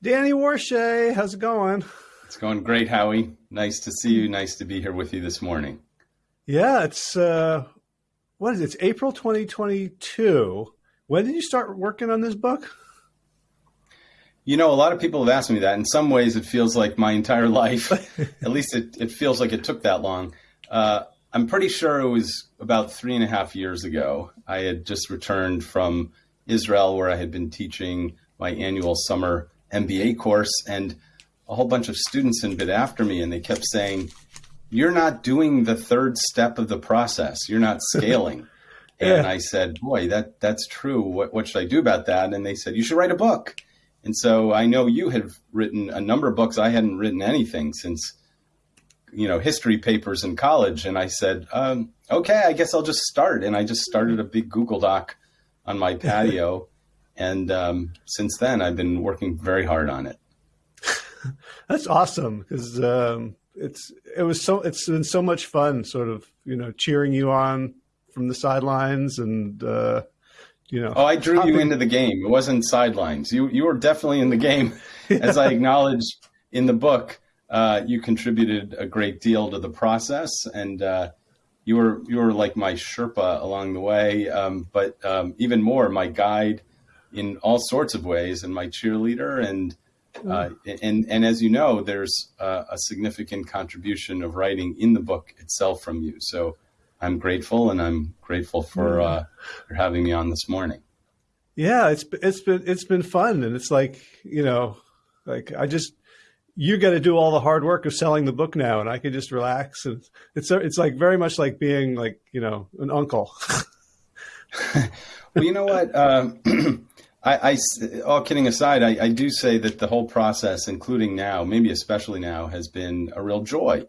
Danny Warshay, how's it going? It's going great, Howie. Nice to see you. Nice to be here with you this morning. Yeah, it's uh, what is it? It's April 2022. When did you start working on this book? You know, a lot of people have asked me that. In some ways, it feels like my entire life. At least it, it feels like it took that long. Uh, I'm pretty sure it was about three and a half years ago. I had just returned from Israel, where I had been teaching my annual summer MBA course, and a whole bunch of students had been after me, and they kept saying, "You're not doing the third step of the process. You're not scaling." yeah. And I said, "Boy, that that's true. What what should I do about that?" And they said, "You should write a book." And so I know you have written a number of books. I hadn't written anything since you know history papers in college and i said um, okay i guess i'll just start and i just started a big google doc on my patio and um, since then i've been working very hard on it. That's awesome because um, it's it was so it's been so much fun sort of you know cheering you on from the sidelines and uh, you know. Oh i drew hopping. you into the game. It wasn't sidelines. You you were definitely in the game. As i acknowledge in the book uh, you contributed a great deal to the process, and uh, you were you were like my Sherpa along the way, um, but um, even more my guide in all sorts of ways, and my cheerleader, and uh, and and as you know, there's a significant contribution of writing in the book itself from you. So I'm grateful, and I'm grateful for uh, for having me on this morning. Yeah, it's it's been it's been fun, and it's like you know, like I just you got to do all the hard work of selling the book now, and I can just relax. And it's it's like very much like being like you know an uncle. well, you know what? Um, I, I, all kidding aside, I, I, do say that the whole process, including now, maybe especially now, has been a real joy.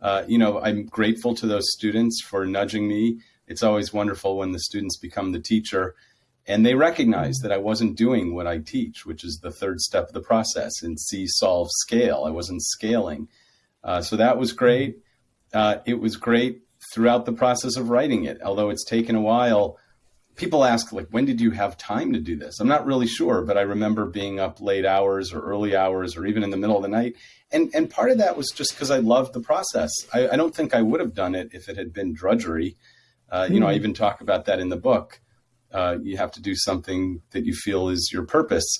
Uh, you know, I'm grateful to those students for nudging me. It's always wonderful when the students become the teacher and they recognize that I wasn't doing what I teach, which is the third step of the process in see, solve, scale. I wasn't scaling. Uh, so that was great. Uh, it was great throughout the process of writing it, although it's taken a while. People ask, like, when did you have time to do this? I'm not really sure, but I remember being up late hours or early hours or even in the middle of the night. And, and part of that was just because I loved the process. I, I, don't think I would have done it if it had been drudgery. Uh, you know, I hmm. even talk about that in the book uh, you have to do something that you feel is your purpose.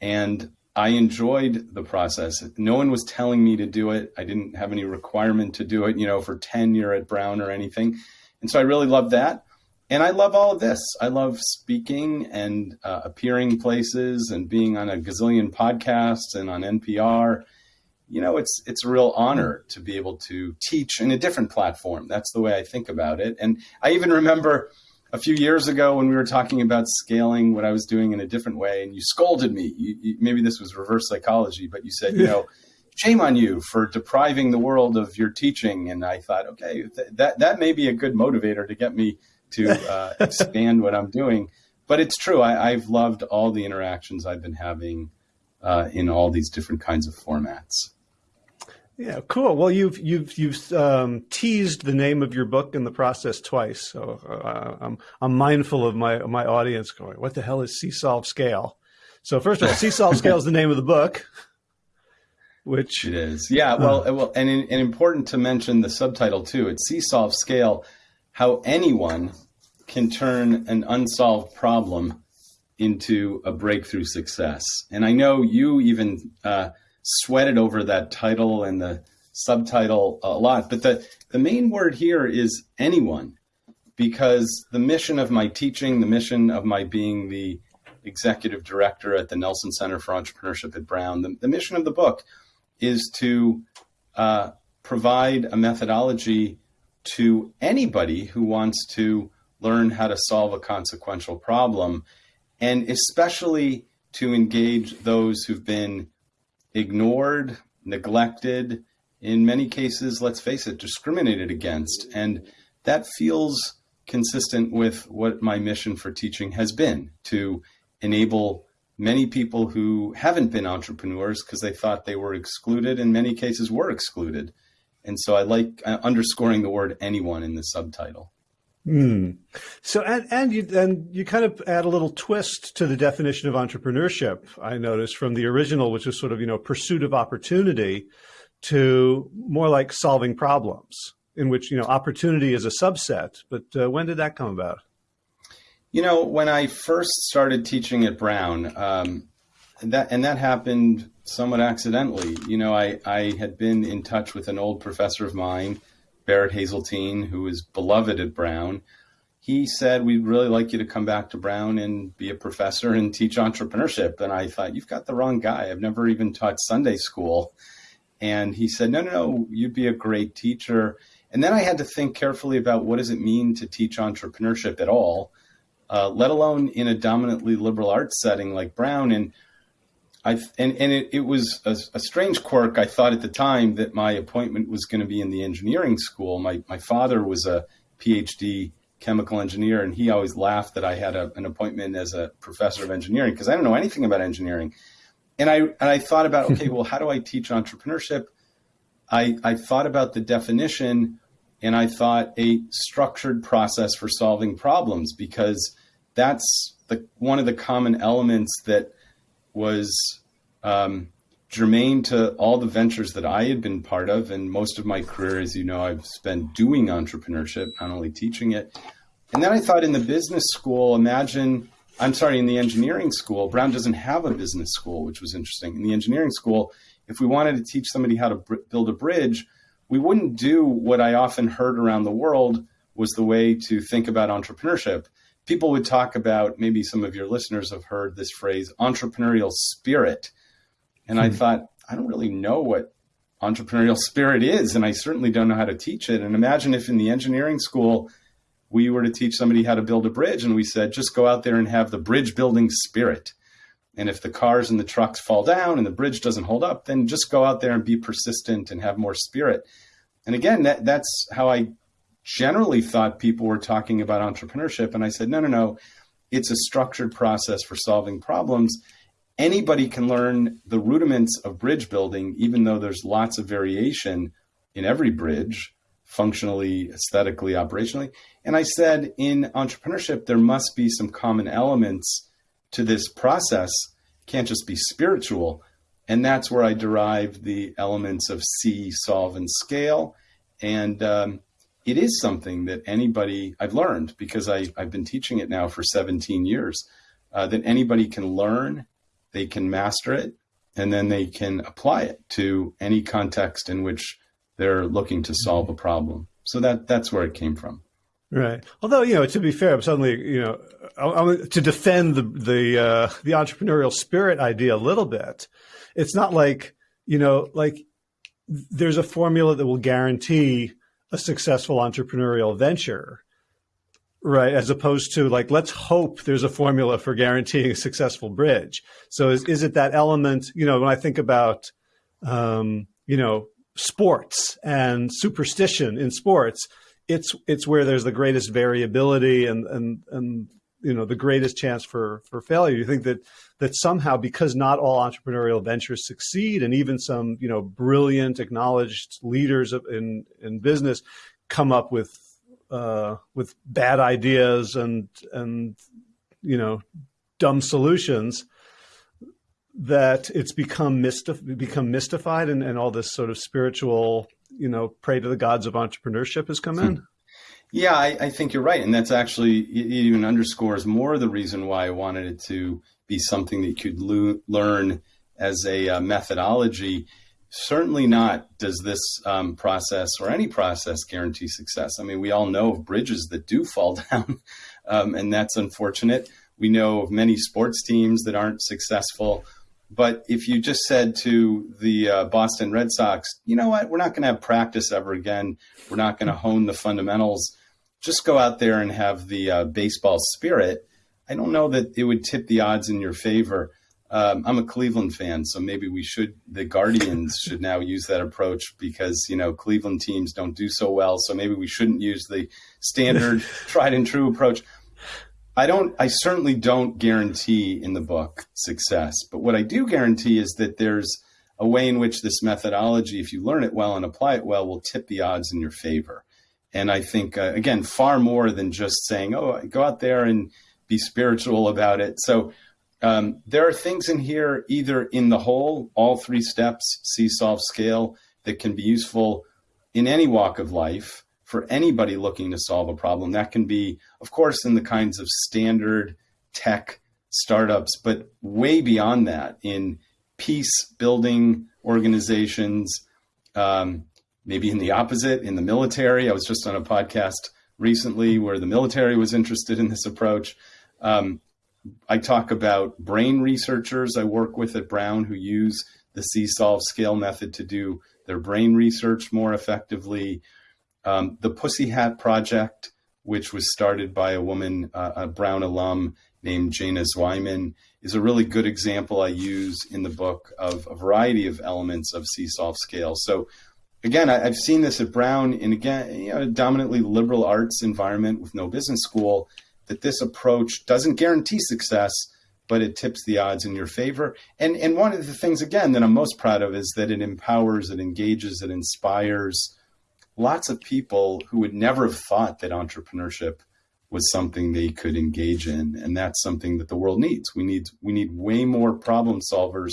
And I enjoyed the process. No one was telling me to do it. I didn't have any requirement to do it, you know, for tenure at Brown or anything. And so I really loved that. And I love all of this. I love speaking and uh, appearing places and being on a gazillion podcasts and on NPR. You know, it's it's a real honor to be able to teach in a different platform. That's the way I think about it. And I even remember a few years ago when we were talking about scaling what I was doing in a different way, and you scolded me. You, you, maybe this was reverse psychology, but you said, you know, shame on you for depriving the world of your teaching. And I thought, okay, th- that that may be a good motivator to get me to uh, expand what I'm doing. But it's true. I, have loved all the interactions I've been having uh, in all these different kinds of formats. Yeah, cool. Well, you've you've you've um, teased the name of your book in the process twice, so uh, I'm I'm mindful of my my audience going, "What the hell is See Solve Scale?" So first of all, See Solve Scale is the name of the book, which it is. Yeah, well, uh, well, and, and important to mention the subtitle too. It's See Solve Scale: How anyone can turn an unsolved problem into a breakthrough success. And I know you even. Uh, sweated over that title and the subtitle a lot. But the, the main word here is anyone, because the mission of my teaching, the mission of my being the executive director at the Nelson Center for Entrepreneurship at Brown, the, the mission of the book is to uh, provide a methodology to anybody who wants to learn how to solve a consequential problem, and especially to engage those who've been ignored, neglected, in many cases, let's face it, discriminated against. And that feels consistent with what my mission for teaching has been to enable many people who haven't been entrepreneurs because they thought they were excluded, in many cases, were excluded. And so I like uh, underscoring the word anyone in the subtitle. Hmm. So and and you and you kind of add a little twist to the definition of entrepreneurship. I noticed from the original, which was sort of you know pursuit of opportunity, to more like solving problems, in which you know opportunity is a subset. But uh, when did that come about? You know, when I first started teaching at Brown, um, that and that happened somewhat accidentally. You know, I I had been in touch with an old professor of mine Barrett Hazeltine, who is beloved at Brown, he said, We'd really like you to come back to Brown and be a professor and teach entrepreneurship. And I thought, You've got the wrong guy. I've never even taught Sunday school. And he said, No, no, no, you'd be a great teacher. And then I had to think carefully about what does it mean to teach entrepreneurship at all, uh, let alone in a dominantly liberal arts setting like Brown. And I and and it, it was a, a, strange quirk. I thought at the time that my appointment was going to be in the engineering school. My my father was a PhD chemical engineer, and he always laughed that I had a, an appointment as a professor of engineering because I don't know anything about engineering. And I and I thought about okay, well, how do I teach entrepreneurship? I I thought about the definition, and I thought a structured process for solving problems because that's the one of the common elements that was um, germane to all the ventures that I had been part of. And most of my career, as you know, I've spent doing entrepreneurship, not only teaching it. And then I thought in the business school, imagine, I'm sorry, in the engineering school, Brown doesn't have a business school, which was interesting. In the engineering school, if we wanted to teach somebody how to build a bridge, we wouldn't do what I often heard around the world was the way to think about entrepreneurship people would talk about maybe some of your listeners have heard this phrase entrepreneurial spirit and i hmm. thought i don't really know what entrepreneurial spirit is and i certainly don't know how to teach it and imagine if in the engineering school we were to teach somebody how to build a bridge and we said just go out there and have the bridge building spirit and if the cars and the trucks fall down and the bridge doesn't hold up then just go out there and be persistent and have more spirit and again that, that's how i generally thought people were talking about entrepreneurship. And I said, no, no, no. It's a structured process for solving problems. Anybody can learn the rudiments of bridge building, even though there's lots of variation in every bridge, functionally, aesthetically, operationally. And I said, in entrepreneurship, there must be some common elements to this process. It can't just be spiritual. And that's where I derived the elements of see, solve, and scale. And um, it is something that anybody I've learned because I, I've been teaching it now for 17 years uh, that anybody can learn, they can master it, and then they can apply it to any context in which they're looking to solve a problem. So that that's where it came from. Right. Although you know, to be fair, I'm suddenly you know, I'm, to defend the the uh, the entrepreneurial spirit idea a little bit. It's not like you know, like there's a formula that will guarantee a successful entrepreneurial venture right as opposed to like let's hope there's a formula for guaranteeing a successful bridge. So is, is it that element you know when i think about um, you know sports and superstition in sports it's it's where there's the greatest variability and and and you know the greatest chance for for failure. You think that that somehow because not all entrepreneurial ventures succeed and even some you know brilliant acknowledged leaders in in business come up with uh, with bad ideas and and you know dumb solutions that it's become mystif- become mystified and, and all this sort of spiritual you know pray to the gods of entrepreneurship has come in yeah, I, I, think you're right, and that's actually it even underscores more the reason why I wanted it to be something that you could learn as a uh, methodology. Certainly not does this um, process or any process guarantee success. I mean, we all know of bridges that do fall down, um, and that's unfortunate. We know of many sports teams that aren't successful. But if you just said to the uh, Boston Red Sox, you know what, we're not going to have practice ever again. We're not going to hone the fundamentals just go out there and have the uh, baseball spirit, I don't know that it would tip the odds in your favor. Um, I'm a Cleveland fan, so maybe we should, the Guardians should now use that approach because, you know, Cleveland teams don't do so well. So maybe we shouldn't use the standard tried and true approach. I don't, I certainly don't guarantee in the book success, but what I do guarantee is that there's a way in which this methodology, if you learn it well and apply it well, will tip the odds in your favor. And I think, uh, again, far more than just saying, oh, go out there and be spiritual about it. So um, there are things in here, either in the whole, all three steps, see, solve, scale, that can be useful in any walk of life for anybody looking to solve a problem. That can be, of course, in the kinds of standard tech startups, but way beyond that in peace building organizations, um, maybe in the opposite, in the military. I was just on a podcast recently where the military was interested in this approach. Um, I talk about brain researchers I work with at Brown who use the See Solve scale method to do their brain research more effectively. Um, the Pussy Hat Project, which was started by a woman, uh, a Brown alum named Jayna Zweiman, is a really good example I use in the book of a variety of elements of See Solve scale. So again, I, have seen this at Brown in again, you know, a dominantly liberal arts environment with no business school, that this approach doesn't guarantee success, but it tips the odds in your favor. And and one of the things again that I'm most proud of is that it empowers, it engages, it inspires lots of people who would never have thought that entrepreneurship was something they could engage in. And that's something that the world needs. We need we need way more problem solvers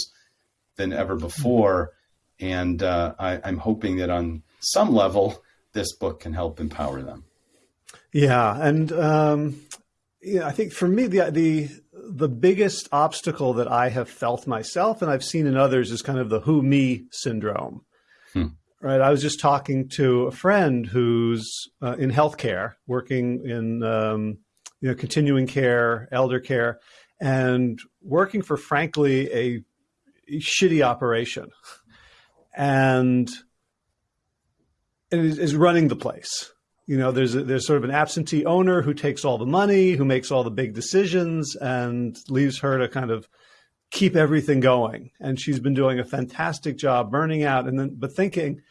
than ever before. And uh, I, I'm hoping that on some level, this book can help empower them. Yeah, and um, yeah, I think for me the the the biggest obstacle that I have felt myself and I've seen in others is kind of the who me syndrome. Hmm. Right. I was just talking to a friend who's uh, in healthcare, working in um, you know continuing care, elder care, and working for frankly a, shitty operation, and, and is running the place you know, there's a, there's sort of an absentee owner who takes all the money, who makes all the big decisions, and leaves her to kind of keep everything going. And she's been doing a fantastic job, burning out, and then but thinking,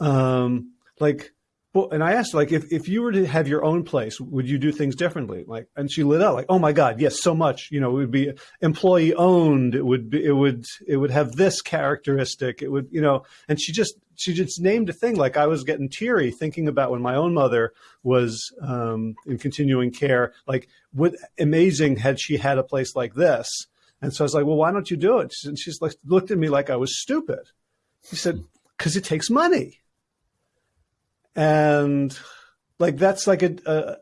um, like, well, and I asked like, if, if you were to have your own place, would you do things differently? Like, and she lit up like, oh my God, yes, so much. You know, it would be employee owned. It would be, it would, it would have this characteristic. It would, you know, and she just, she just named a thing. Like I was getting teary thinking about when my own mother was um, in continuing care. Like, what amazing had she had a place like this? And so I was like, well, why don't you do it? And she's like, looked at me like I was stupid. He said, because it takes money and like that's like a, a,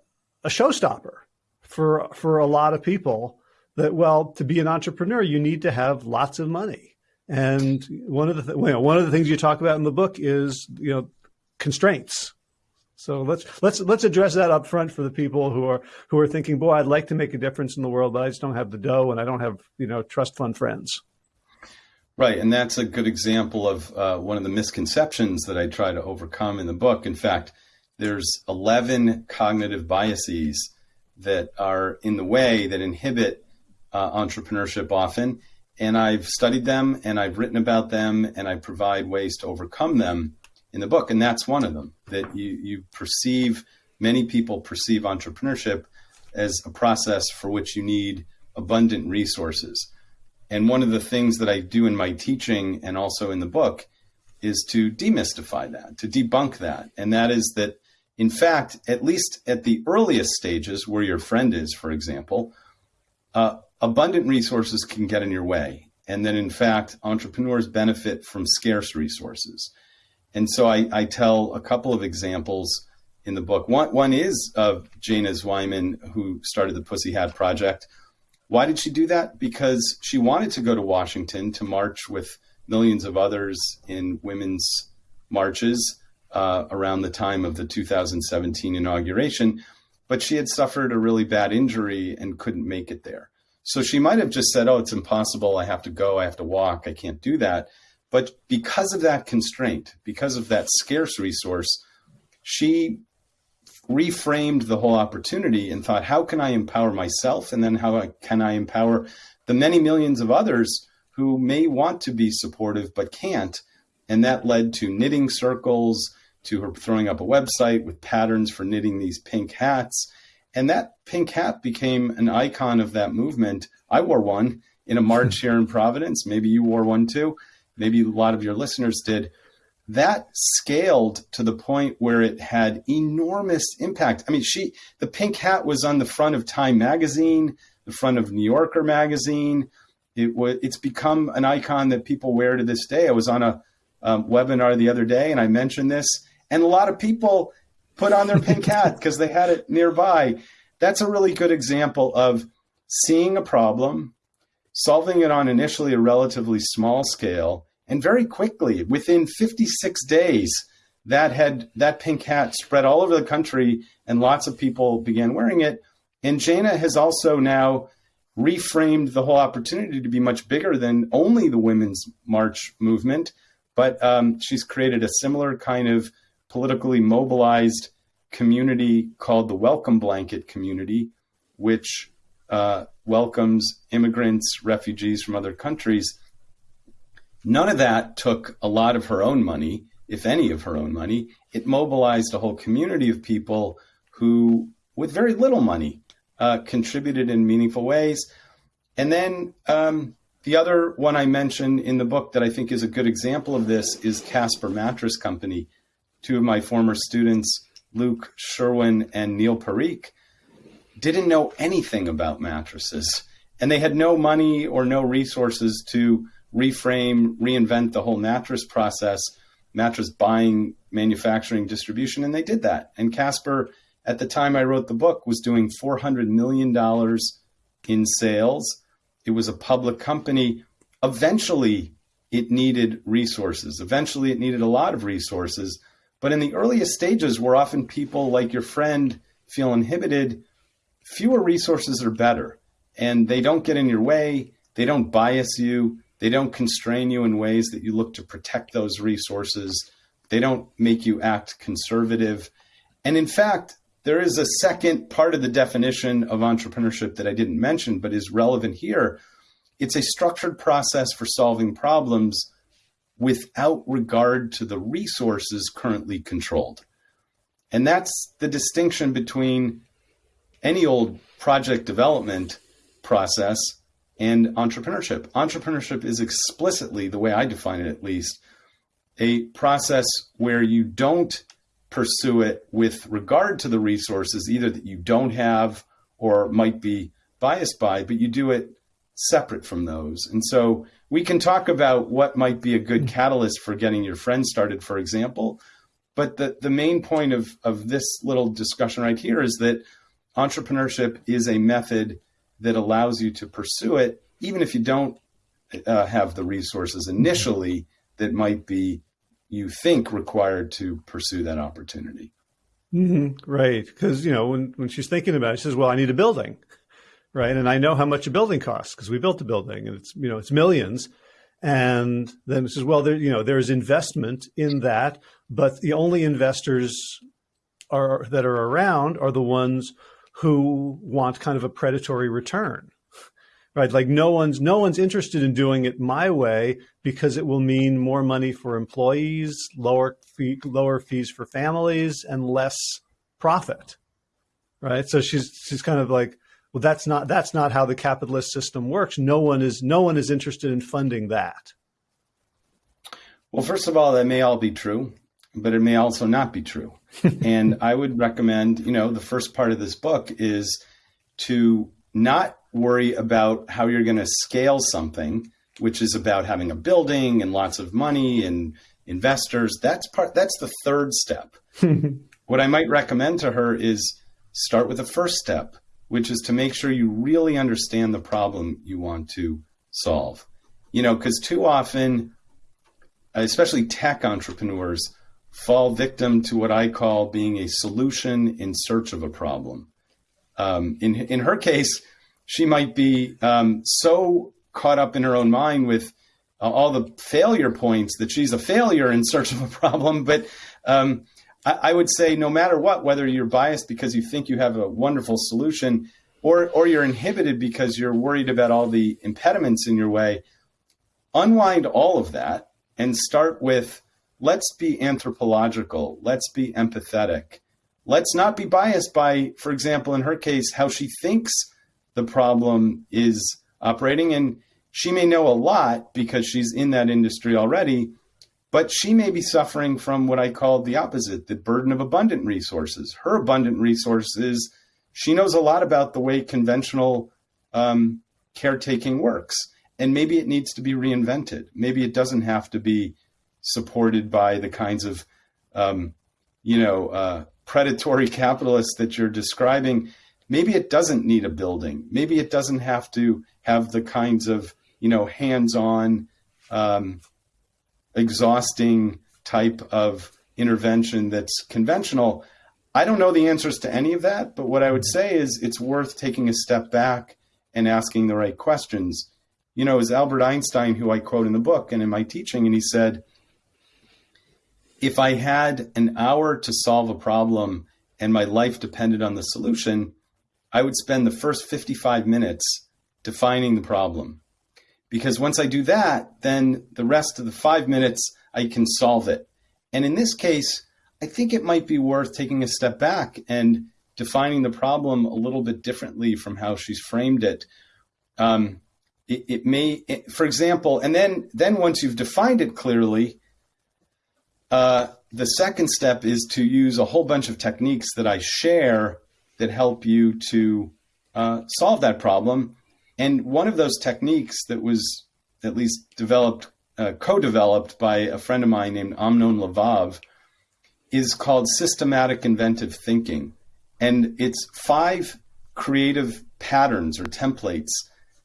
a showstopper for for a lot of people that well to be an entrepreneur you need to have lots of money and one of the th- you one of the things you talk about in the book is you know constraints. So let's let's let's address that up front for the people who are who are thinking boy I'd like to make a difference in the world but I just don't have the dough and I don't have you know trust fund friends. Right, and that's a good example of uh, one of the misconceptions that I try to overcome in the book. In fact, there's 11 cognitive biases that are in the way that inhibit uh, entrepreneurship often, and I've studied them and I've written about them and I provide ways to overcome them in the book, and that's one of them. That you you perceive many people perceive entrepreneurship as a process for which you need abundant resources and one of the things that I do in my teaching and also in the book is to demystify that, to debunk that. And that is that, in fact, at least at the earliest stages where your friend is, for example, uh, abundant resources can get in your way. And then, in fact, entrepreneurs benefit from scarce resources. And so I, I tell a couple of examples in the book. One, one is of Jayna Zweiman, who started the Pussy Hat Project why did she do that? Because she wanted to go to Washington to march with millions of others in women's marches uh, around the time of the 2017 inauguration, but she had suffered a really bad injury and couldn't make it there. So she might have just said, Oh, it's impossible. I have to go. I have to walk. I can't do that. But because of that constraint, because of that scarce resource, she reframed the whole opportunity and thought, how can I empower myself? And then how can I empower the many millions of others who may want to be supportive but can't? And that led to knitting circles, to her throwing up a website with patterns for knitting these pink hats. And that pink hat became an icon of that movement. I wore one in a march here in Providence. Maybe you wore one too. Maybe a lot of your listeners did. that scaled to the point where it had enormous impact. I mean, she the pink hat was on the front of Time magazine, the front of New Yorker magazine. It was it's become an icon that people wear to this day. I was on a um, webinar the other day and I mentioned this, and a lot of people put on their pink hat because they had it nearby. That's a really good example of seeing a problem, solving it on initially a relatively small scale, and very quickly, within 56 days, that had that pink hat spread all over the country, and lots of people began wearing it. And Jayna has also now reframed the whole opportunity to be much bigger than only the women's march movement, but um, she's created a similar kind of politically mobilized community called the Welcome Blanket Community, which uh, welcomes immigrants, refugees from other countries. None of that took a lot of her own money, if any of her own money. It mobilized a whole community of people who, with very little money, uh, contributed in meaningful ways. And then um, the other one I mentioned in the book that I think is a good example of this is Casper Mattress Company. Two of my former students, Luke Sherwin and Neil Parikh, didn't know anything about mattresses. And they had no money or no resources to reframe, reinvent the whole mattress process, mattress buying, manufacturing, distribution. And they did that. And Casper, at the time I wrote the book, was doing $400 million in sales. It was a public company. Eventually, it needed resources. Eventually, it needed a lot of resources. But in the earliest stages, where often people like your friend feel inhibited, fewer resources are better and they don't get in your way. They don't bias you. They don't constrain you in ways that you look to protect those resources. They don't make you act conservative. And in fact, there is a second part of the definition of entrepreneurship that I didn't mention, but is relevant here. It's a structured process for solving problems without regard to the resources currently controlled. And that's the distinction between any old project development process and entrepreneurship. Entrepreneurship is explicitly, the way I define it at least, a process where you don't pursue it with regard to the resources, either that you don't have or might be biased by, but you do it separate from those. And so we can talk about what might be a good catalyst for getting your friends started, for example. But the, the main point of, of this little discussion right here is that entrepreneurship is a method that allows you to pursue it, even if you don't uh, have the resources initially that might be, you think, required to pursue that opportunity. Mm-hmm. Right. Because, you know, when, when she's thinking about it, she says, well, I need a building. Right. And I know how much a building costs because we built a building and it's, you know, it's millions. And then it says, well, there, you know, there's investment in that, but the only investors are that are around are the ones who want kind of a predatory return right like no one's no one's interested in doing it my way because it will mean more money for employees lower fee, lower fees for families and less profit right so she's she's kind of like well that's not that's not how the capitalist system works no one is no one is interested in funding that well first of all that may all be true but it may also not be true and I would recommend, you know, the first part of this book is to not worry about how you're going to scale something, which is about having a building and lots of money and investors. That's part that's the third step. what I might recommend to her is start with the first step, which is to make sure you really understand the problem you want to solve. You know, because too often, especially tech entrepreneurs, fall victim to what I call being a solution in search of a problem. Um, in in her case, she might be um, so caught up in her own mind with uh, all the failure points that she's a failure in search of a problem. But um, I, I, would say, no matter what, whether you're biased because you think you have a wonderful solution, or or you're inhibited because you're worried about all the impediments in your way, unwind all of that and start with let's be anthropological, let's be empathetic. Let's not be biased by, for example, in her case, how she thinks the problem is operating. And she may know a lot because she's in that industry already, But she may be suffering from what I call the opposite the burden of abundant resources. Her abundant resources, she knows a lot about the way conventional um, caretaking works. And maybe it needs to be reinvented. Maybe it doesn't have to be supported by the kinds of, um, you know, uh, predatory capitalists that you're describing. Maybe it doesn't need a building. Maybe it doesn't have to have the kinds of, you know, hands-on um, exhausting type of intervention that's conventional. I don't know the answers to any of that, but what I would say is it's worth taking a step back and asking the right questions. You know, as Albert Einstein, who I quote in the book and in my teaching, and he said, if I had an hour to solve a problem and my life depended on the solution, I would spend the first 55 minutes defining the problem because once I do that, then the rest of the five minutes, I can solve it. And in this case, I think it might be worth taking a step back and defining the problem a little bit differently from how she's framed it. Um, it, it, may, it, for example, and then then once you've defined it clearly, uh, the second step is to use a whole bunch of techniques that I share that help you to uh, solve that problem. And one of those techniques that was at least developed, uh, co-developed by a friend of mine named Amnon Levav is called systematic inventive thinking. And it's five creative patterns or templates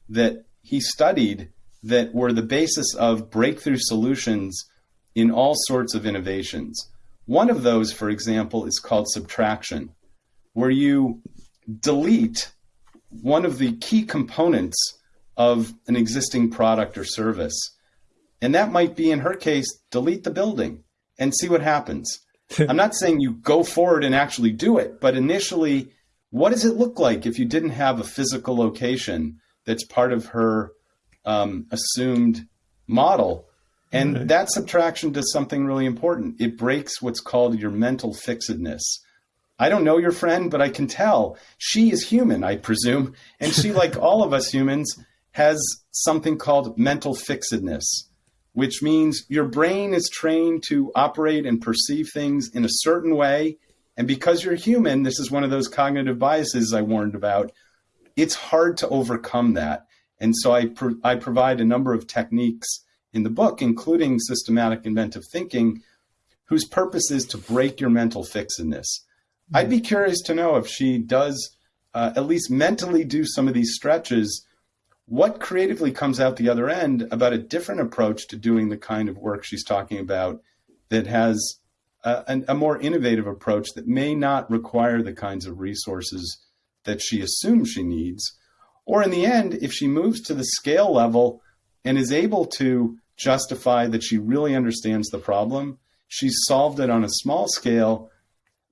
that he studied that were the basis of breakthrough solutions in all sorts of innovations. One of those, for example, is called subtraction, where you delete one of the key components of an existing product or service. And that might be, in her case, delete the building and see what happens. I'm not saying you go forward and actually do it, but initially, what does it look like if you didn't have a physical location that's part of her um, assumed model? And right. that subtraction does something really important. It breaks what's called your mental fixedness. I don't know your friend, but I can tell she is human, I presume. And she, like all of us humans, has something called mental fixedness, which means your brain is trained to operate and perceive things in a certain way. And because you're human, this is one of those cognitive biases I warned about. It's hard to overcome that. And so I, pro I provide a number of techniques in the book, including systematic inventive thinking, whose purpose is to break your mental fixedness I'd be curious to know if she does uh, at least mentally do some of these stretches. What creatively comes out the other end about a different approach to doing the kind of work she's talking about that has a, a more innovative approach that may not require the kinds of resources that she assumes she needs? Or in the end, if she moves to the scale level and is able to justify that she really understands the problem, she's solved it on a small scale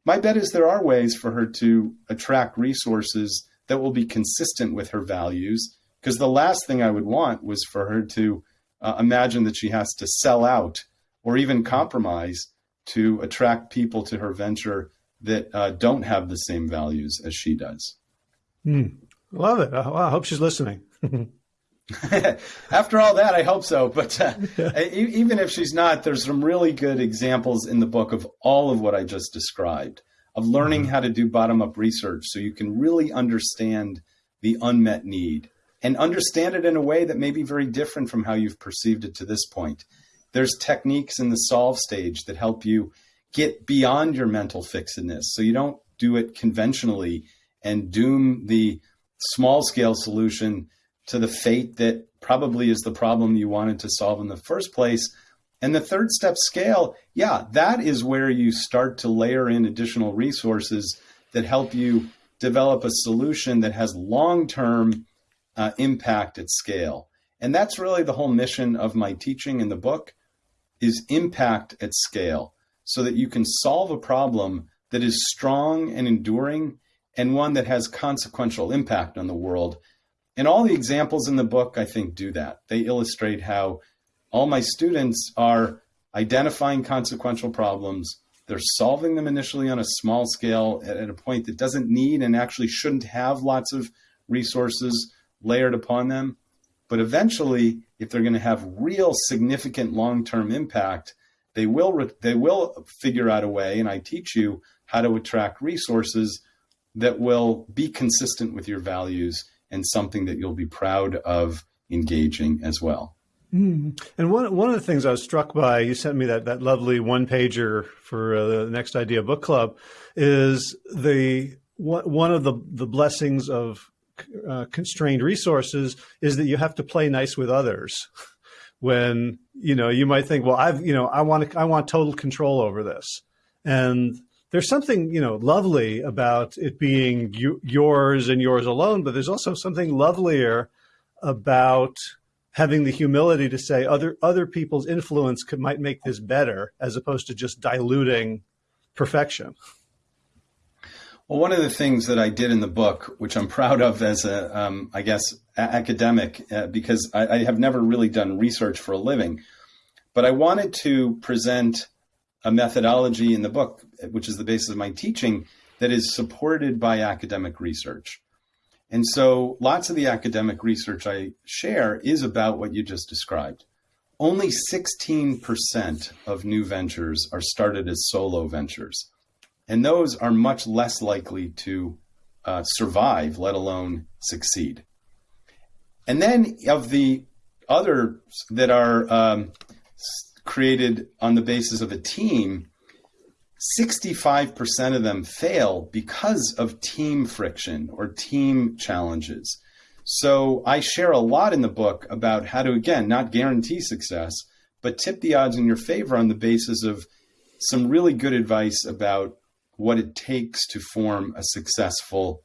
my bet is there are ways for her to attract resources that will be consistent with her values. Because the last thing I would want was for her to uh, imagine that she has to sell out or even compromise to attract people to her venture that uh, don't have the same values as she does. Mm, love it. I hope she's listening. After all that, I hope so. But uh, even if she's not, there's some really good examples in the book of all of what I just described of learning mm-hmm. how to do bottom up research so you can really understand the unmet need and understand it in a way that may be very different from how you've perceived it to this point. There's techniques in the solve stage that help you get beyond your mental fixedness so you don't do it conventionally and doom the small scale solution to the fate that probably is the problem you wanted to solve in the first place. And the third step scale, yeah, that is where you start to layer in additional resources that help you develop a solution that has long term uh, impact at scale. And that's really the whole mission of my teaching in the book is impact at scale so that you can solve a problem that is strong and enduring and one that has consequential impact on the world and all the examples in the book, I think, do that. They illustrate how all my students are identifying consequential problems. They're solving them initially on a small scale at, at a point that doesn't need and actually shouldn't have lots of resources layered upon them. But eventually, if they're going to have real significant long term impact, they will they will figure out a way, and I teach you how to attract resources that will be consistent with your values and something that you'll be proud of engaging as well. Mm. And one one of the things I was struck by, you sent me that that lovely one pager for uh, the Next Idea Book Club, is the one of the the blessings of uh, constrained resources is that you have to play nice with others. when you know you might think, well, I've you know I want to, I want total control over this, and there's something you know lovely about it being you, yours and yours alone, but there's also something lovelier about having the humility to say other other people's influence could, might make this better, as opposed to just diluting perfection. Well, one of the things that I did in the book, which I'm proud of as a, um, I guess, academic, uh, because I, I, have never really done research for a living, but I wanted to present a methodology in the book, which is the basis of my teaching, that is supported by academic research. And so lots of the academic research I share is about what you just described. Only 16% of new ventures are started as solo ventures. And those are much less likely to uh, survive, let alone succeed. And then of the others that are um, created on the basis of a team, 65% of them fail because of team friction or team challenges. So I share a lot in the book about how to, again, not guarantee success, but tip the odds in your favor on the basis of some really good advice about what it takes to form a successful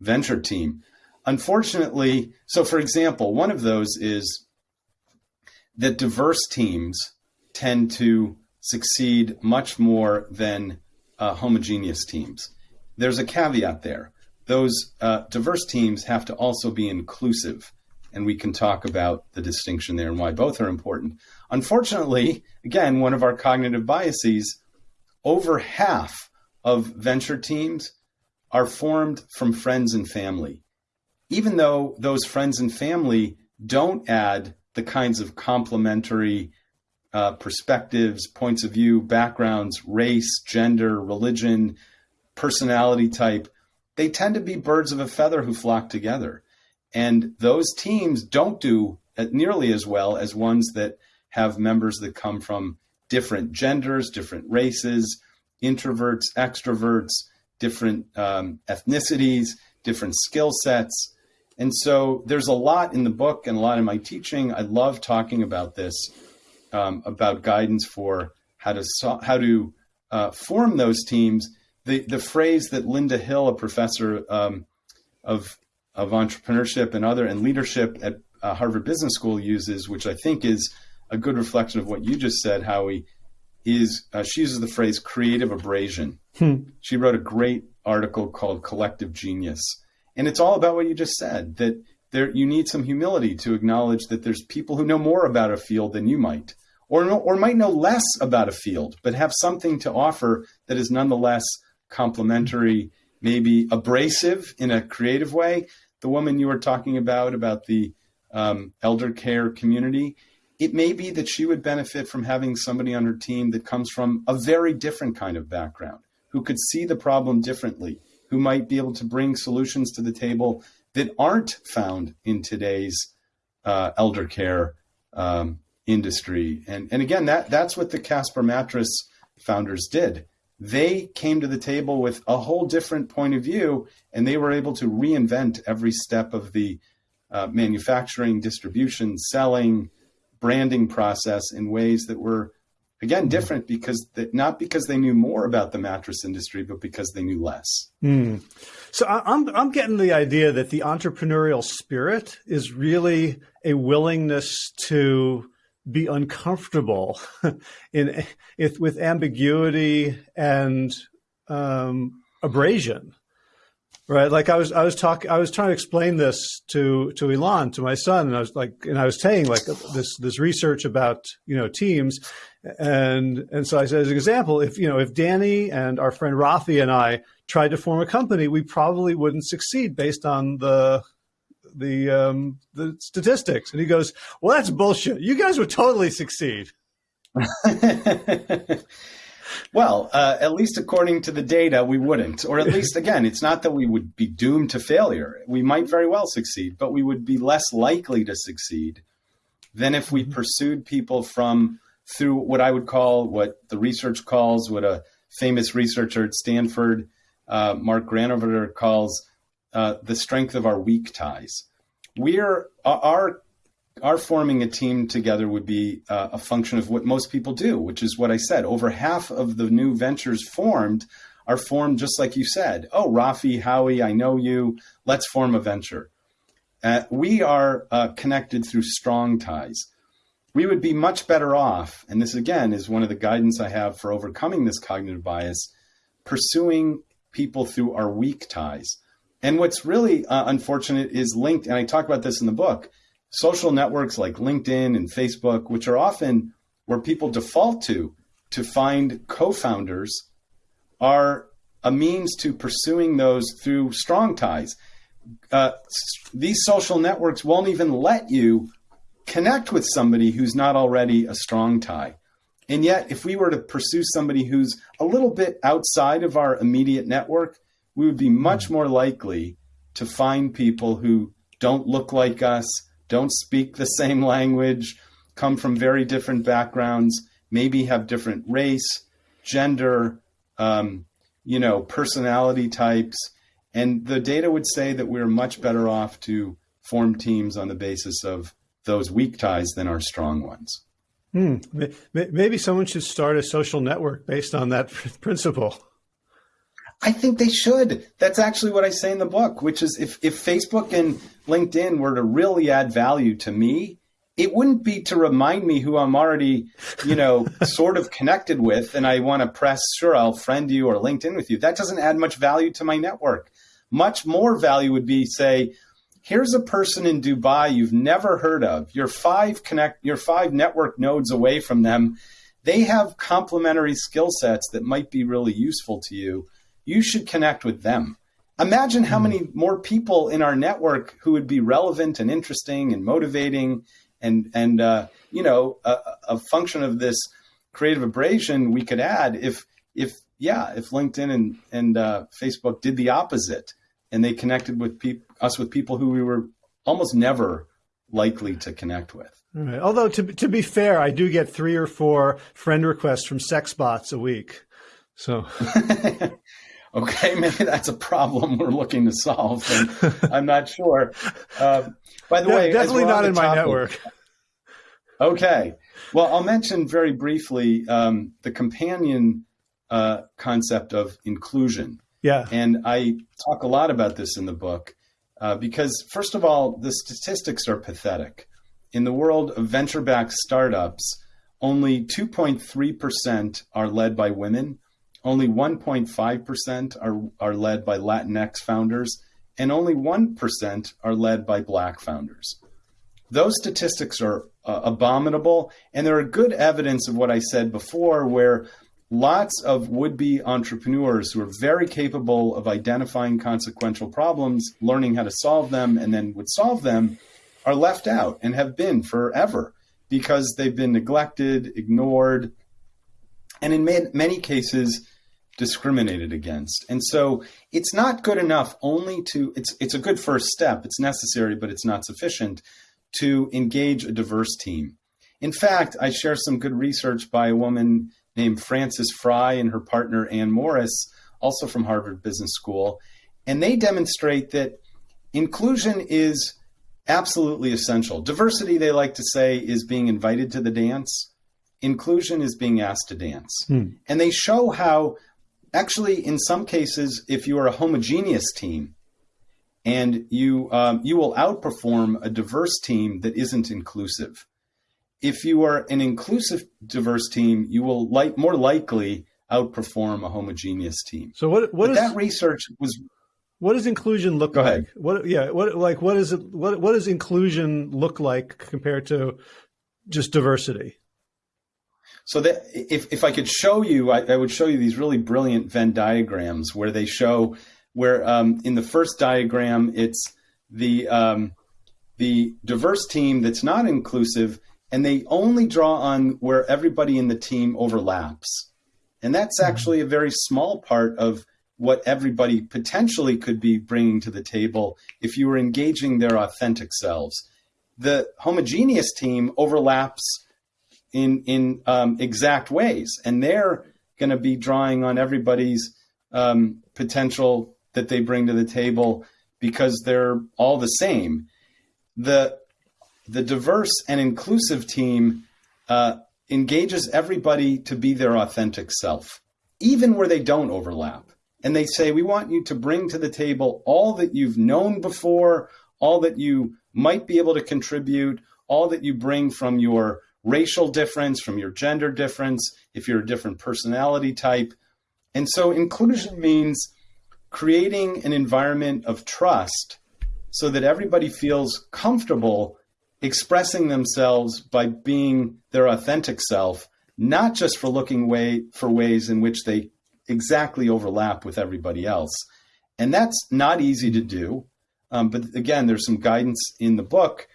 venture team. Unfortunately, so for example, one of those is that diverse teams tend to succeed much more than uh, homogeneous teams. There's a caveat there. Those uh, diverse teams have to also be inclusive, and we can talk about the distinction there and why both are important. Unfortunately, again, one of our cognitive biases, over half of venture teams are formed from friends and family. Even though those friends and family don't add the kinds of complementary uh, perspectives, points of view, backgrounds, race, gender, religion, personality type, they tend to be birds of a feather who flock together. And those teams don't do nearly as well as ones that have members that come from different genders, different races, introverts, extroverts, different um, ethnicities, different skill sets. And so there's a lot in the book and a lot in my teaching. I love talking about this, um, about guidance for how to so how to uh, form those teams. The the phrase that Linda Hill, a professor um, of of entrepreneurship and other and leadership at uh, Harvard Business School uses, which I think is a good reflection of what you just said, Howie, is uh, she uses the phrase creative abrasion. Hmm. She wrote a great article called Collective Genius. And it's all about what you just said that there you need some humility to acknowledge that there's people who know more about a field than you might or or might know less about a field but have something to offer that is nonetheless complementary, maybe abrasive in a creative way. The woman you were talking about about the um, elder care community, it may be that she would benefit from having somebody on her team that comes from a very different kind of background, who could see the problem differently, who might be able to bring solutions to the table that aren't found in today's uh, elder care um, industry. And, and again, that, that's what the Casper Mattress founders did. They came to the table with a whole different point of view, and they were able to reinvent every step of the uh, manufacturing, distribution, selling, branding process in ways that were again different because they, not because they knew more about the mattress industry but because they knew less mm. so I'm, I'm getting the idea that the entrepreneurial spirit is really a willingness to be uncomfortable in, with ambiguity and um, abrasion Right. Like I was, I was talking, I was trying to explain this to, to Elon, to my son. And I was like, and I was saying like this, this research about, you know, teams. And, and so I said, as an example, if, you know, if Danny and our friend Rafi and I tried to form a company, we probably wouldn't succeed based on the, the, um, the statistics. And he goes, well, that's bullshit. You guys would totally succeed. well, uh, at least according to the data, we wouldn't. Or at least, again, it's not that we would be doomed to failure. We might very well succeed, but we would be less likely to succeed than if we mm-hmm. pursued people from through what I would call, what the research calls, what a famous researcher at Stanford, uh, Mark Granovetter, calls uh, the strength of our weak ties. We're our our forming a team together would be uh, a function of what most people do, which is what I said. Over half of the new ventures formed are formed just like you said. Oh, Rafi, Howie, I know you. Let's form a venture. Uh, we are uh, connected through strong ties. We would be much better off, and this again is one of the guidance I have for overcoming this cognitive bias, pursuing people through our weak ties. And what's really uh, unfortunate is linked, and I talk about this in the book social networks like LinkedIn and Facebook, which are often where people default to to find co founders, are a means to pursuing those through strong ties. Uh, these social networks won't even let you connect with somebody who's not already a strong tie. And yet, if we were to pursue somebody who's a little bit outside of our immediate network, we would be much more likely to find people who don't look like us, don't speak the same language, come from very different backgrounds, maybe have different race, gender, um, you know, personality types. And the data would say that we're much better off to form teams on the basis of those weak ties than our strong ones. Hmm. Maybe someone should start a social network based on that principle. I think they should. That's actually what I say in the book, which is if, if Facebook and LinkedIn were to really add value to me, it wouldn't be to remind me who I'm already, you know, sort of connected with and I want to press, sure, I'll friend you or LinkedIn with you. That doesn't add much value to my network. Much more value would be say, here's a person in Dubai you've never heard of. You're five connect you're five network nodes away from them. They have complementary skill sets that might be really useful to you you should connect with them. Imagine how hmm. many more people in our network who would be relevant and interesting and motivating and and uh, you know a, a, function of this creative abrasion we could add if if yeah if LinkedIn and and uh, Facebook did the opposite and they connected with peop- us with people who we were almost never likely to connect with. Right. Although to to be fair, I do get three or four friend requests from sex bots a week. So Okay, maybe that's a problem we're looking to solve. And I'm not sure. Uh, by the way, definitely not in topic, my network. Okay, well, I'll mention very briefly um, the companion uh, concept of inclusion. Yeah, and I talk a lot about this in the book uh, because, first of all, the statistics are pathetic. In the world of venture-backed startups, only 2.3% are led by women only 1.5% are, are led by Latinx founders, and only 1% are led by Black founders. Those statistics are uh, abominable, and there are good evidence of what I said before, where lots of would be entrepreneurs who are very capable of identifying consequential problems, learning how to solve them, and then would solve them are left out and have been forever because they've been neglected, ignored, and in many cases, discriminated against. And so it's not good enough only to it's it's a good first step. It's necessary, but it's not sufficient to engage a diverse team. In fact, I share some good research by a woman named Frances Frei and her partner Anne Morriss, also from Harvard Business School, and they demonstrate that inclusion is absolutely essential. Diversity, they like to say, is being invited to the dance. Inclusion is being asked to dance. Hmm. And they show how actually, in some cases, if you are a homogeneous team and you um, you will outperform a diverse team that isn't inclusive. If you are an inclusive, diverse team, you will like more likely outperform a homogeneous team. So what what is, that research was? What does inclusion look Go like? Ahead. What yeah, what like what is it? What what does inclusion look like compared to just diversity? So that if, if I could show you, I, I, would show you these really brilliant Venn diagrams where they show where um, in the first diagram it's the um, the diverse team that's not inclusive, and they only draw on where everybody in the team overlaps. And that's mm-hmm. actually a very small part of what everybody potentially could be bringing to the table if you were engaging their authentic selves. The homogeneous team overlaps in in um, exact ways, and they're going to be drawing on everybody's um, potential that they bring to the table because they're all the same. The the diverse and inclusive team uh, engages everybody to be their authentic self, even where they don't overlap. And they say, we want you to bring to the table all that you've known before, all that you might be able to contribute, all that you bring from your racial difference, from your gender difference, if you're a different personality type. And so inclusion means creating an environment of trust so that everybody feels comfortable expressing themselves by being their authentic self, not just for looking way for ways in which they exactly overlap with everybody else. And that's not easy to do. Um, but again, there's some guidance in the book.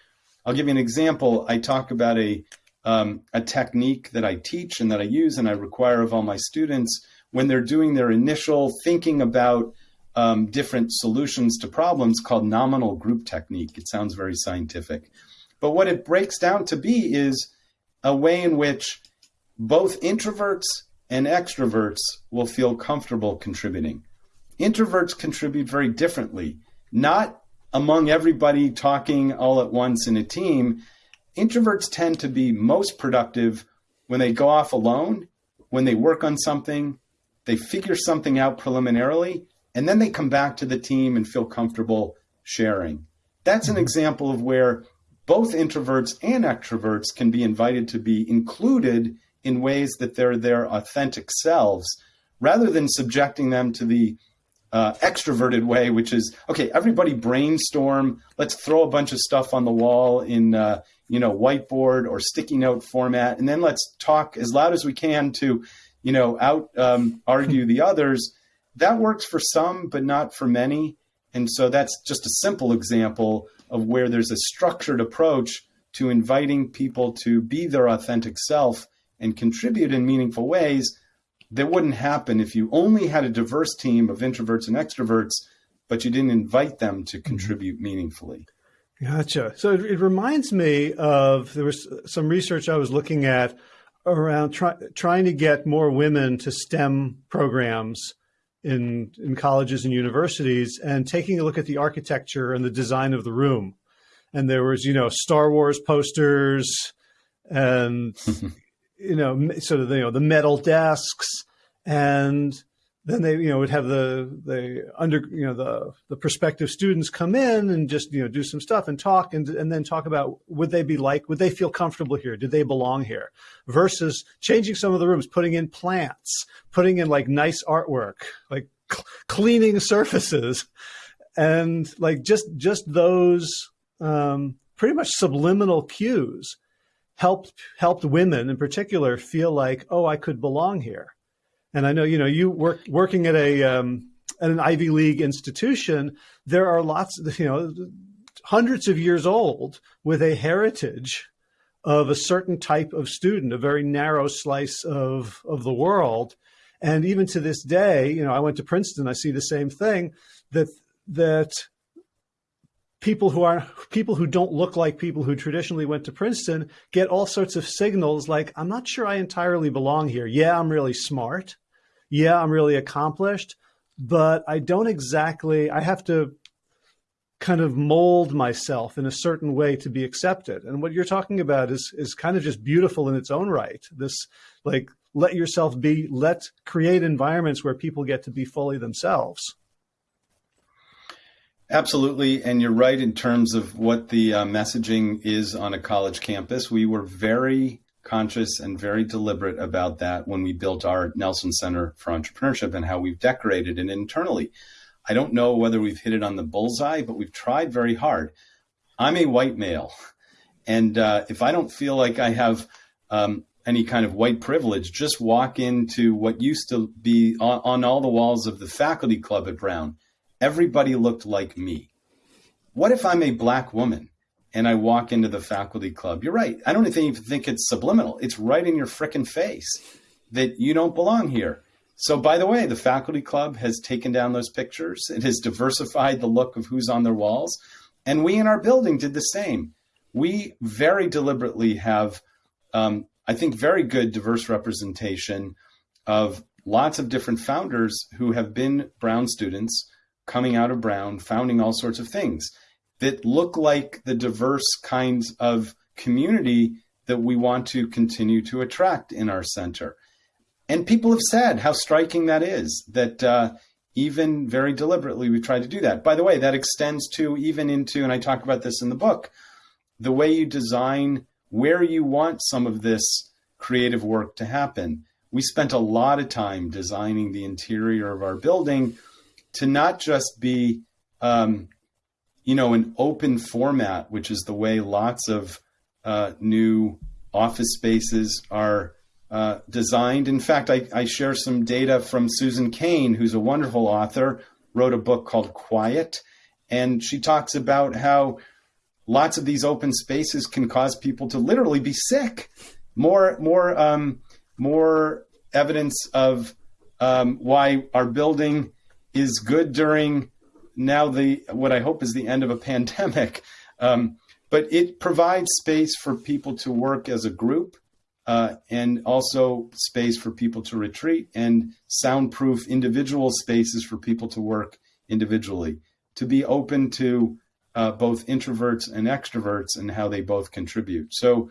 I'll give you an example. I talk about a, um, a technique that I teach and that I use and I require of all my students when they're doing their initial thinking about um, different solutions to problems called nominal group technique. It sounds very scientific. But what it breaks down to be is a way in which both introverts and extroverts will feel comfortable contributing. Introverts contribute very differently, not among everybody talking all at once in a team. Introverts tend to be most productive when they go off alone, when they work on something, they figure something out preliminarily, and then they come back to the team and feel comfortable sharing. That's an mm-hmm. example of where both introverts and extroverts can be invited to be included in ways that they're their authentic selves rather than subjecting them to the uh, extroverted way, which is okay. Everybody brainstorm. Let's throw a bunch of stuff on the wall in uh, you know whiteboard or sticky note format, and then let's talk as loud as we can to you know out um, argue the others. That works for some, but not for many. And so that's just a simple example of where there's a structured approach to inviting people to be their authentic self and contribute in meaningful ways that wouldn't happen if you only had a diverse team of introverts and extroverts, but you didn't invite them to mm-hmm. contribute meaningfully. Gotcha. So it, it reminds me of there was some research I was looking at around try, trying to get more women to STEM programs in in colleges and universities, and taking a look at the architecture and the design of the room. And there was, you know, Star Wars posters and you know, sort of, you know, the metal desks and then they, you know, would have the, the under, you know, the, the prospective students come in and just, you know, do some stuff and talk and, and then talk about would they be like, would they feel comfortable here? Do they belong here? Versus changing some of the rooms, putting in plants, putting in like nice artwork, like cleaning surfaces and like just, just those, um, pretty much subliminal cues helped helped women in particular feel like, oh, I could belong here. And I know you know you work working at a um, at an Ivy League institution. There are lots, you know, hundreds of years old with a heritage of a certain type of student, a very narrow slice of of the world. And even to this day, you know, I went to Princeton. I see the same thing that that people who are people who don't look like people who traditionally went to Princeton get all sorts of signals like, I'm not sure I entirely belong here. Yeah, I'm really smart. Yeah, I'm really accomplished, but I don't exactly, I have to kind of mold myself in a certain way to be accepted. And what you're talking about is is kind of just beautiful in its own right. This like let yourself be, let create environments where people get to be fully themselves. Absolutely. And you're right in terms of what the uh, messaging is on a college campus. We were very conscious and very deliberate about that when we built our Nelson Center for Entrepreneurship and how we've decorated it internally. I don't know whether we've hit it on the bullseye, but we've tried very hard. I'm a white male. And uh, if I don't feel like I have um, any kind of white privilege, just walk into what used to be on, on all the walls of the faculty club at Brown everybody looked like me. What if I'm a black woman and I walk into the faculty club. You're right. I don't even think it's subliminal. It's right in your frickin' face that you don't belong here. So, by the way, the faculty club has taken down those pictures. It has diversified the look of who's on their walls. And we in our building did the same. We very deliberately have, um, I think, very good diverse representation of lots of different founders who have been Brown students coming out of Brown, founding all sorts of things that look like the diverse kinds of community that we want to continue to attract in our center. And people have said how striking that is, that uh, even very deliberately we try to do that. By the way, that extends to even into, and I talk about this in the book, the way you design where you want some of this creative work to happen. We spent a lot of time designing the interior of our building to not just be um, you know, an open format, which is the way lots of uh, new office spaces are uh, designed. In fact, I, I, share some data from Susan Cain, who's a wonderful author, wrote a book called Quiet, and she talks about how lots of these open spaces can cause people to literally be sick. More, more, um, more evidence of um, why our building is good during now the what I hope is the end of a pandemic. Um, but it provides space for people to work as a group uh, and also space for people to retreat and soundproof individual spaces for people to work individually, to be open to uh, both introverts and extroverts and how they both contribute. So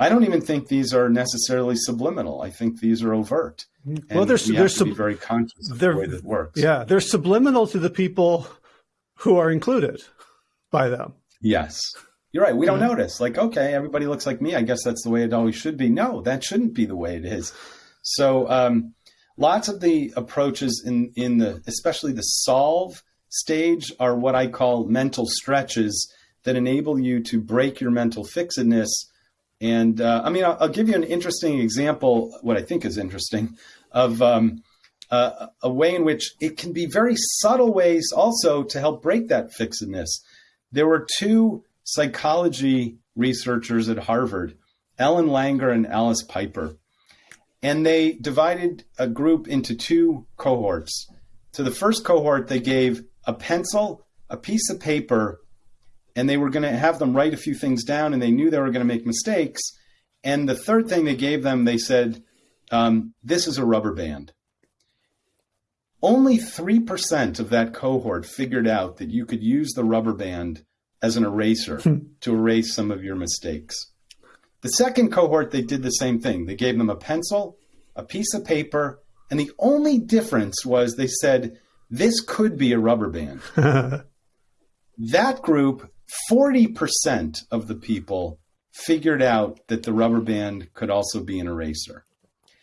I don't even think these are necessarily subliminal. I think these are overt. Mm-hmm. Well, there's, we there's to be very conscious of the way that works. Yeah, they're subliminal to the people who are included by them. Yes. You're right. We don't notice. Like, okay, everybody looks like me. I guess that's the way it always should be. No, that shouldn't be the way it is. So, um, lots of the approaches in in the especially the solve stage are what I call mental stretches that enable you to break your mental fixedness. And uh, I mean, I'll, I'll, give you an interesting example. What I think is interesting of um, uh, a way in which it can be very subtle ways also to help break that fixedness. There were two psychology researchers at Harvard, Ellen Langer and Alice Piper, and they divided a group into two cohorts. To the first cohort, they gave a pencil, a piece of paper, and they were going to have them write a few things down, and they knew they were going to make mistakes. And the third thing they gave them, they said, um, This is a rubber band. Only 3% of that cohort figured out that you could use the rubber band as an eraser hmm. to erase some of your mistakes. The second cohort, they did the same thing. They gave them a pencil, a piece of paper, and the only difference was they said, this could be a rubber band. that group, 40% of the people figured out that the rubber band could also be an eraser.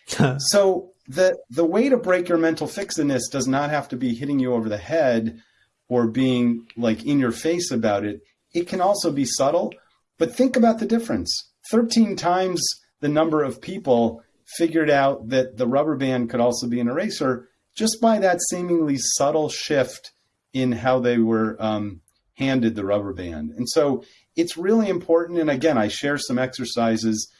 so the the way to break your mental fixedness does not have to be hitting you over the head or being like in your face about it. It can also be subtle, but think about the difference. 13 times the number of people figured out that the rubber band could also be an eraser just by that seemingly subtle shift in how they were um, handed the rubber band. And so it's really important. And again, I share some exercises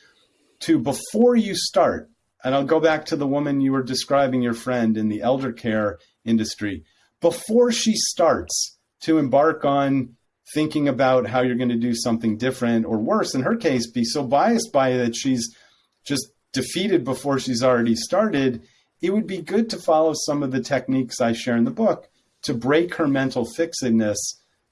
to before you start, and I'll go back to the woman you were describing, your friend in the elder care industry. Before she starts to embark on thinking about how you're going to do something different or worse, in her case, be so biased by it that she's just defeated before she's already started, it would be good to follow some of the techniques I share in the book to break her mental fixedness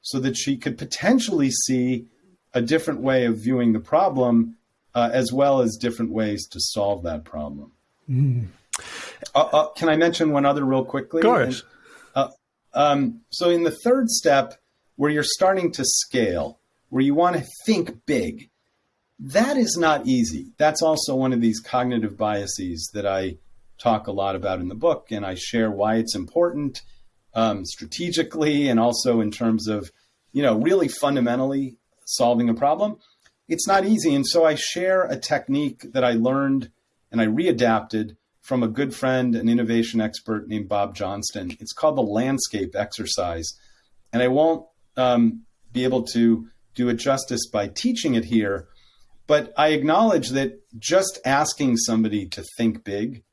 so that she could potentially see a different way of viewing the problem uh, as well as different ways to solve that problem. Mm. Uh, uh, can I mention one other real quickly? Of course. And, uh, um, so, in the third step, where you're starting to scale, where you want to think big, that is not easy. That's also one of these cognitive biases that I talk a lot about in the book, and I share why it's important um, strategically and also in terms of, you know, really fundamentally solving a problem it's not easy. And so I share a technique that I learned and I readapted from a good friend, an innovation expert named Bob Johnston. It's called the landscape exercise. And I won't um, be able to do it justice by teaching it here. But I acknowledge that just asking somebody to think big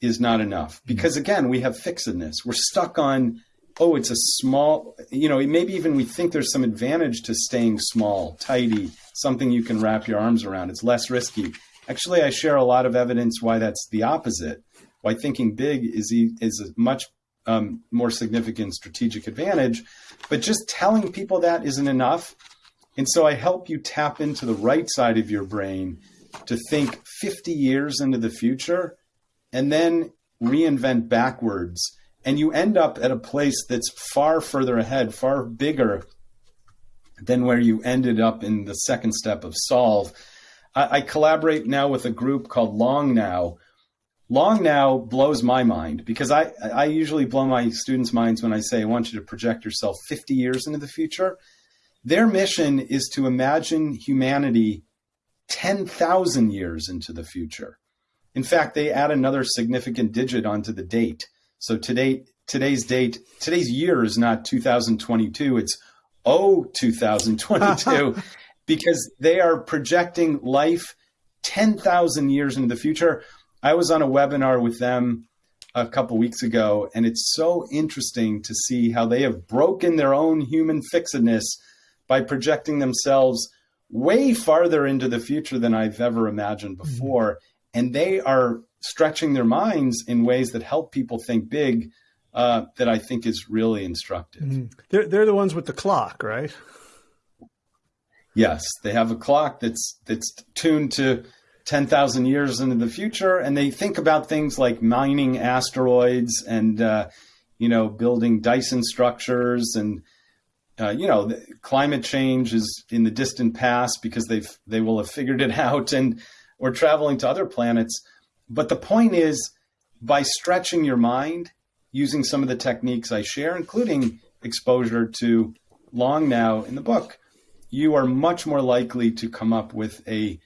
is not enough mm-hmm. because again, we have fixedness. We're stuck on, oh, it's a small, you know, maybe even we think there's some advantage to staying small, tidy, something you can wrap your arms around. It's less risky. Actually, I share a lot of evidence why that's the opposite. Why thinking big is is a much um, more significant strategic advantage. But just telling people that isn't enough. And so I help you tap into the right side of your brain to think 50 years into the future and then reinvent backwards. And you end up at a place that's far further ahead, far bigger than where you ended up in the second step of solve. I, I collaborate now with a group called Long Now. Long Now blows my mind because I, I usually blow my students' minds when I say, I want you to project yourself 50 years into the future. Their mission is to imagine humanity 10,000 years into the future. In fact, they add another significant digit onto the date. So today, today's date, today's year is not 2022, it's oh 2022, because they are projecting life 10,000 years into the future. I was on a webinar with them a couple weeks ago, and it's so interesting to see how they have broken their own human fixedness by projecting themselves way farther into the future than I've ever imagined mm-hmm. before. Mm-hmm. And they are stretching their minds in ways that help people think big uh, that I think is really instructive. Mm-hmm. They're, they're the ones with the clock, right? Yes, they have a clock that's that's tuned to 10,000 years into the future, and they think about things like mining asteroids and uh, you know building Dyson structures and uh, you know, climate change is in the distant past because they've they will have figured it out, and we're traveling to other planets. But the point is, by stretching your mind, using some of the techniques I share, including exposure to long now in the book, you are much more likely to come up with a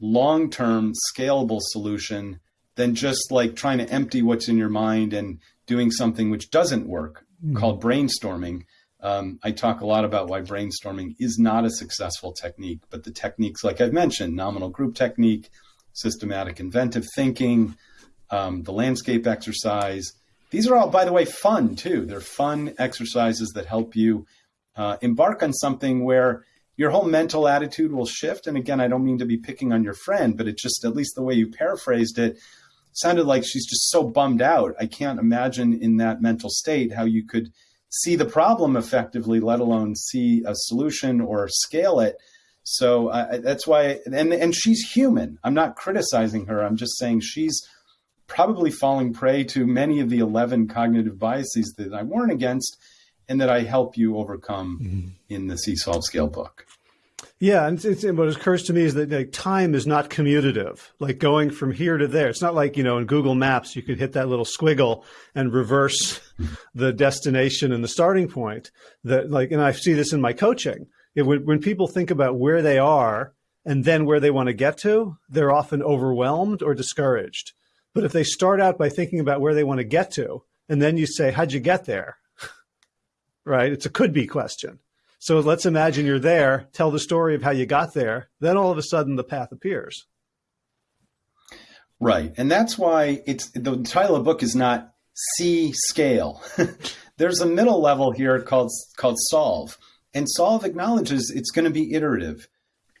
long-term scalable solution than just like trying to empty what's in your mind and doing something which doesn't work mm-hmm. called brainstorming um, I talk a lot about why brainstorming is not a successful technique, but the techniques, like I've mentioned, nominal group technique, systematic inventive thinking, um, the landscape exercise, these are all, by the way, fun too. They're fun exercises that help you uh, embark on something where your whole mental attitude will shift. And again, I don't mean to be picking on your friend, but it just, at least the way you paraphrased it, sounded like she's just so bummed out. I can't imagine in that mental state how you could see the problem effectively, let alone see a solution or scale it. So uh, that's why, and and she's human. I'm not criticizing her. I'm just saying she's probably falling prey to many of the 11 cognitive biases that I warn against, and that I help you overcome mm-hmm. in the See Solve Scale book. Yeah, and what occurs to me is that like, time is not commutative, like going from here to there. It's not like you know in Google Maps you could hit that little squiggle and reverse the destination and the starting point. That like, and I see this in my coaching. It, when, when people think about where they are and then where they want to get to, they're often overwhelmed or discouraged. But if they start out by thinking about where they want to get to, and then you say, "How'd you get there?" right? It's a could be question so let's imagine you're there, tell the story of how you got there. Then all of a sudden the path appears. Right. And that's why it's the title of the book is not see scale. There's a middle level here called called solve. And solve acknowledges it's going to be iterative.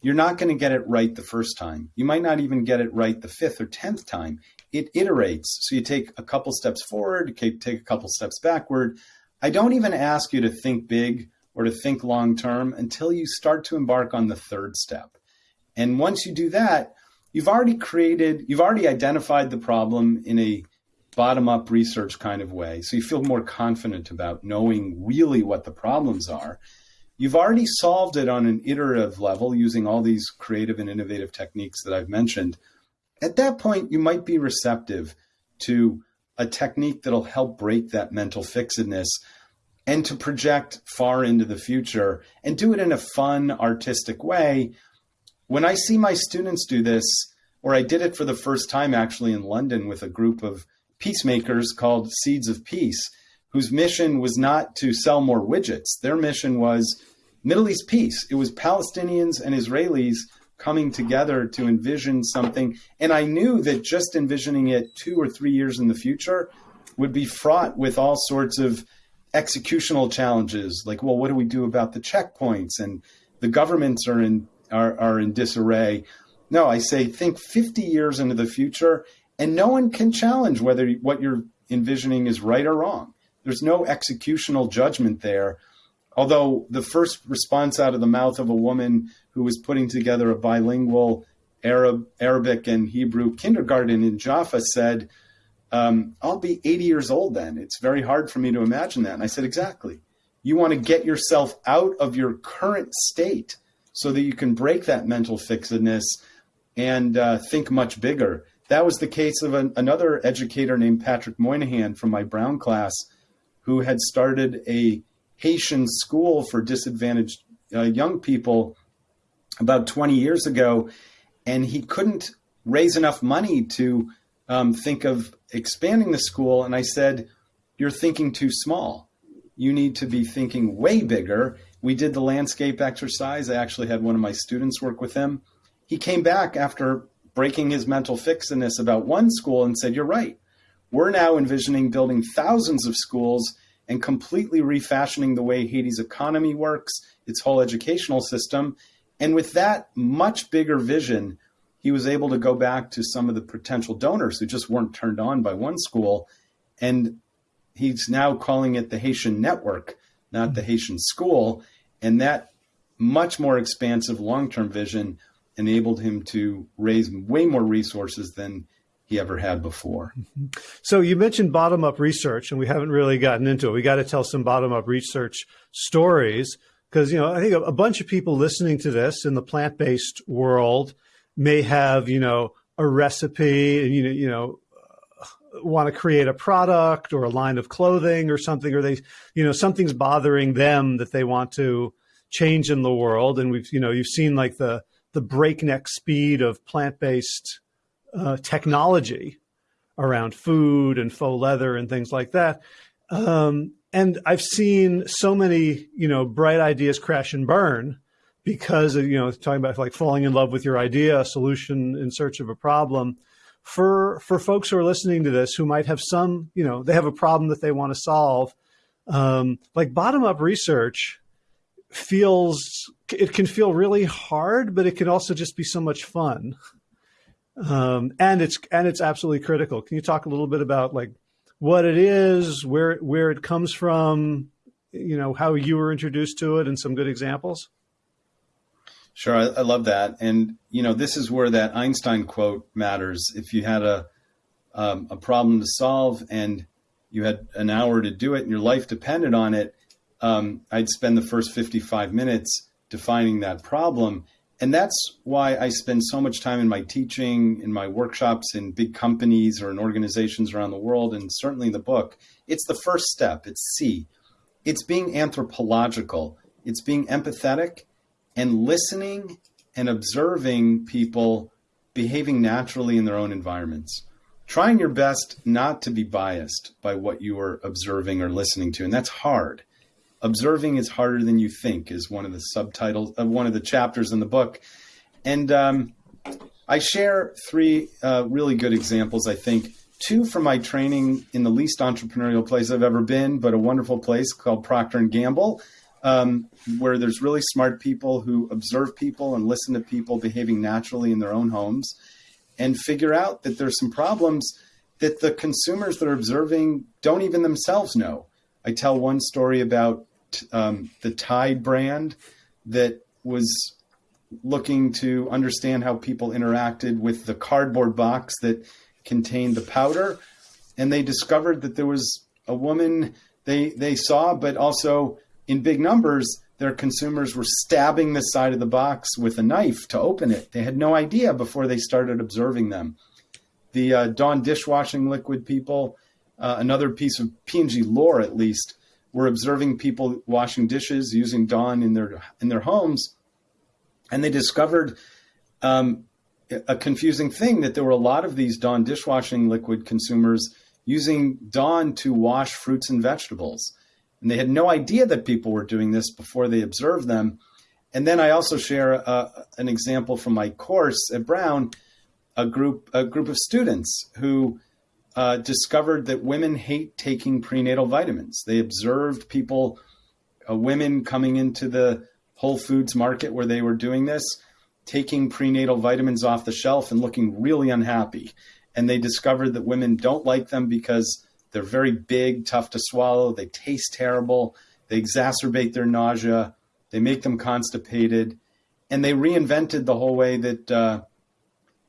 You're not going to get it right the first time. You might not even get it right the fifth or tenth time. It iterates. So you take a couple steps forward, take a couple steps backward. I don't even ask you to think big or to think long term until you start to embark on the third step. And once you do that, you've already created, you've already identified the problem in a bottom up research kind of way. So you feel more confident about knowing really what the problems are. You've already solved it on an iterative level using all these creative and innovative techniques that I've mentioned. At that point, you might be receptive to a technique that'll help break that mental fixedness and to project far into the future and do it in a fun, artistic way. When I see my students do this, or I did it for the first time actually in London with a group of peacemakers called Seeds of Peace, whose mission was not to sell more widgets. Their mission was Middle East peace. It was Palestinians and Israelis coming together to envision something. And I knew that just envisioning it two or three years in the future would be fraught with all sorts of executional challenges. Like, well, what do we do about the checkpoints? And the governments are in are, are in disarray. No, I say think 50 years into the future, and no one can challenge whether what you're envisioning is right or wrong. There's no executional judgment there. Although the first response out of the mouth of a woman who was putting together a bilingual Arab, Arabic and Hebrew kindergarten in Jaffa said, um, I'll be 80 years old then. It's very hard for me to imagine that. And I said, exactly. You want to get yourself out of your current state so that you can break that mental fixedness and uh, think much bigger. That was the case of an, another educator named Patrick Moynihan from my Brown class who had started a Haitian school for disadvantaged uh, young people about 20 years ago. And he couldn't raise enough money to um, think of expanding the school. And I said, You're thinking too small. You need to be thinking way bigger. We did the landscape exercise. I actually had one of my students work with him. He came back after breaking his mental fixedness about one school and said, You're right. We're now envisioning building thousands of schools and completely refashioning the way Haiti's economy works, its whole educational system. And with that much bigger vision, he was able to go back to some of the potential donors who just weren't turned on by one school. And he's now calling it the Haitian Network, not the Haitian School. And that much more expansive long term vision enabled him to raise way more resources than he ever had before. Mm-hmm. So you mentioned bottom up research, and we haven't really gotten into it. We got to tell some bottom up research stories because you know I think a, bunch of people listening to this in the plant based world may have you know a recipe and you know you know want to create a product or a line of clothing or something or they you know something's bothering them that they want to change in the world and we've you know you've seen like the the breakneck speed of plant-based uh, technology around food and faux leather and things like that. Um, and I've seen so many, you know, bright ideas crash and burn because of, you know, talking about like falling in love with your idea, a solution in search of a problem. For for folks who are listening to this who might have some, you know, they have a problem that they want to solve, um, like bottom up research feels it can feel really hard, but it can also just be so much fun. Um, and it's and it's absolutely critical. Can you talk a little bit about like what it is, where where it comes from, you know, how you were introduced to it, and some good examples? Sure, I, I love that, and you know, this is where that Einstein quote matters. If you had a um, a problem to solve and you had an hour to do it, and your life depended on it, um, I'd spend the first 55 minutes defining that problem. And that's why I spend so much time in my teaching, in my workshops, in big companies or in organizations around the world, and certainly in the book. It's the first step. It's See. It's being anthropological. It's being empathetic and listening and observing people behaving naturally in their own environments. Trying your best not to be biased by what you are observing or listening to. And that's hard observing is harder than you think is one of the subtitles of uh, one of the chapters in the book and um, i share three uh, really good examples i think two from my training in the least entrepreneurial place i've ever been but a wonderful place called procter and gamble um, where there's really smart people who observe people and listen to people behaving naturally in their own homes and figure out that there's some problems that the consumers that are observing don't even themselves know. I tell one story about um, the Tide brand that was looking to understand how people interacted with the cardboard box that contained the powder, and they discovered that there was a woman they they saw, but also in big numbers, their consumers were stabbing the side of the box with a knife to open it. They had no idea before they started observing them. The uh, Dawn dishwashing liquid people, uh, another piece of P&G lore at least, were observing people washing dishes using Dawn in their in their homes, and they discovered um, a confusing thing that there were a lot of these Dawn dishwashing liquid consumers using Dawn to wash fruits and vegetables. And they had no idea that people were doing this before they observed them. And then I also share uh, an example from my course at Brown, a group a group of students who uh, discovered that women hate taking prenatal vitamins. They observed people, uh, women coming into the Whole Foods market where they were doing this, taking prenatal vitamins off the shelf and looking really unhappy. And they discovered that women don't like them because they're very big, tough to swallow, they taste terrible, they exacerbate their nausea they make them constipated, and they reinvented the whole way that uh,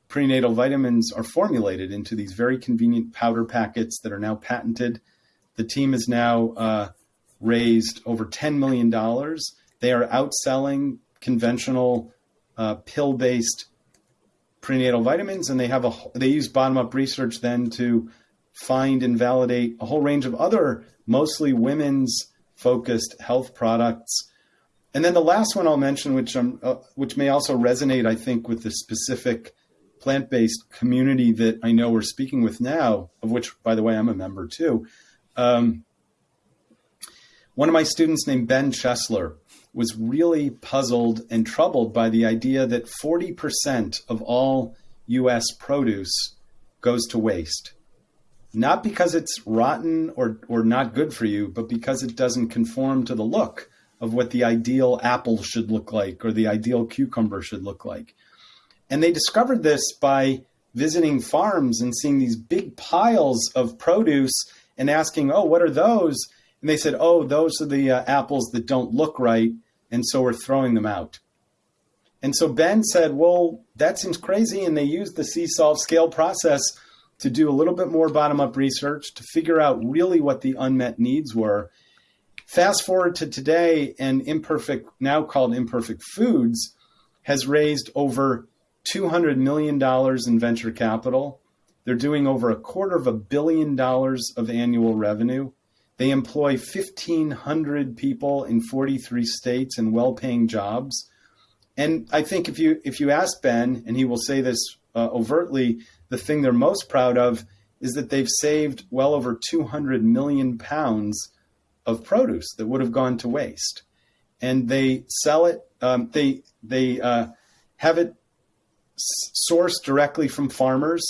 prenatal vitamins are formulated into these very convenient powder packets that are now patented. The team has now uh, raised over $10 million. They are outselling conventional uh, pill based prenatal vitamins, and they have a they use bottom up research then to find and validate a whole range of other mostly women's focused health products and then the last one I'll mention, which uh, which may also resonate, I think, with the specific plant-based community that I know we're speaking with now, of which, by the way, I'm a member too. Um, one of my students named Ben Chesler was really puzzled and troubled by the idea that 40% of all U.S. produce goes to waste. Not because it's rotten or, or not good for you, but because it doesn't conform to the look of what the ideal apple should look like or the ideal cucumber should look like. And they discovered this by visiting farms and seeing these big piles of produce and asking, oh, what are those? And they said, oh, those are the uh, apples that don't look right. And so we're throwing them out. And so Ben said, well, that seems crazy. And they used the See Solve scale process to do a little bit more bottom up research to figure out really what the unmet needs were Fast forward to today, and Imperfect, now called Imperfect Foods, has raised over $200 million in venture capital. They're doing over a quarter of a billion dollars of annual revenue. They employ 1,500 people in 43 states in well-paying jobs. And I think if you if you ask Ben, and he will say this uh, overtly, the thing they're most proud of is that they've saved well over 200 million pounds of produce that would have gone to waste, and they sell it. Um, they they uh, have it sourced directly from farmers.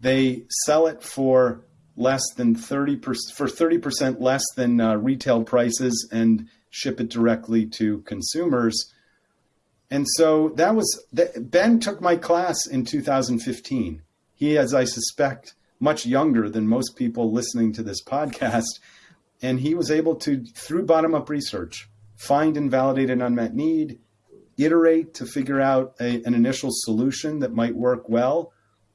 They sell it for less than thirty percent for thirty percent less than uh, retail prices, and ship it directly to consumers. And so that was Ben took my class in 2015. He, as I suspect, much younger than most people listening to this podcast and he was able to, through bottom up research, find and validate an unmet need, iterate to figure out a, an initial solution that might work well.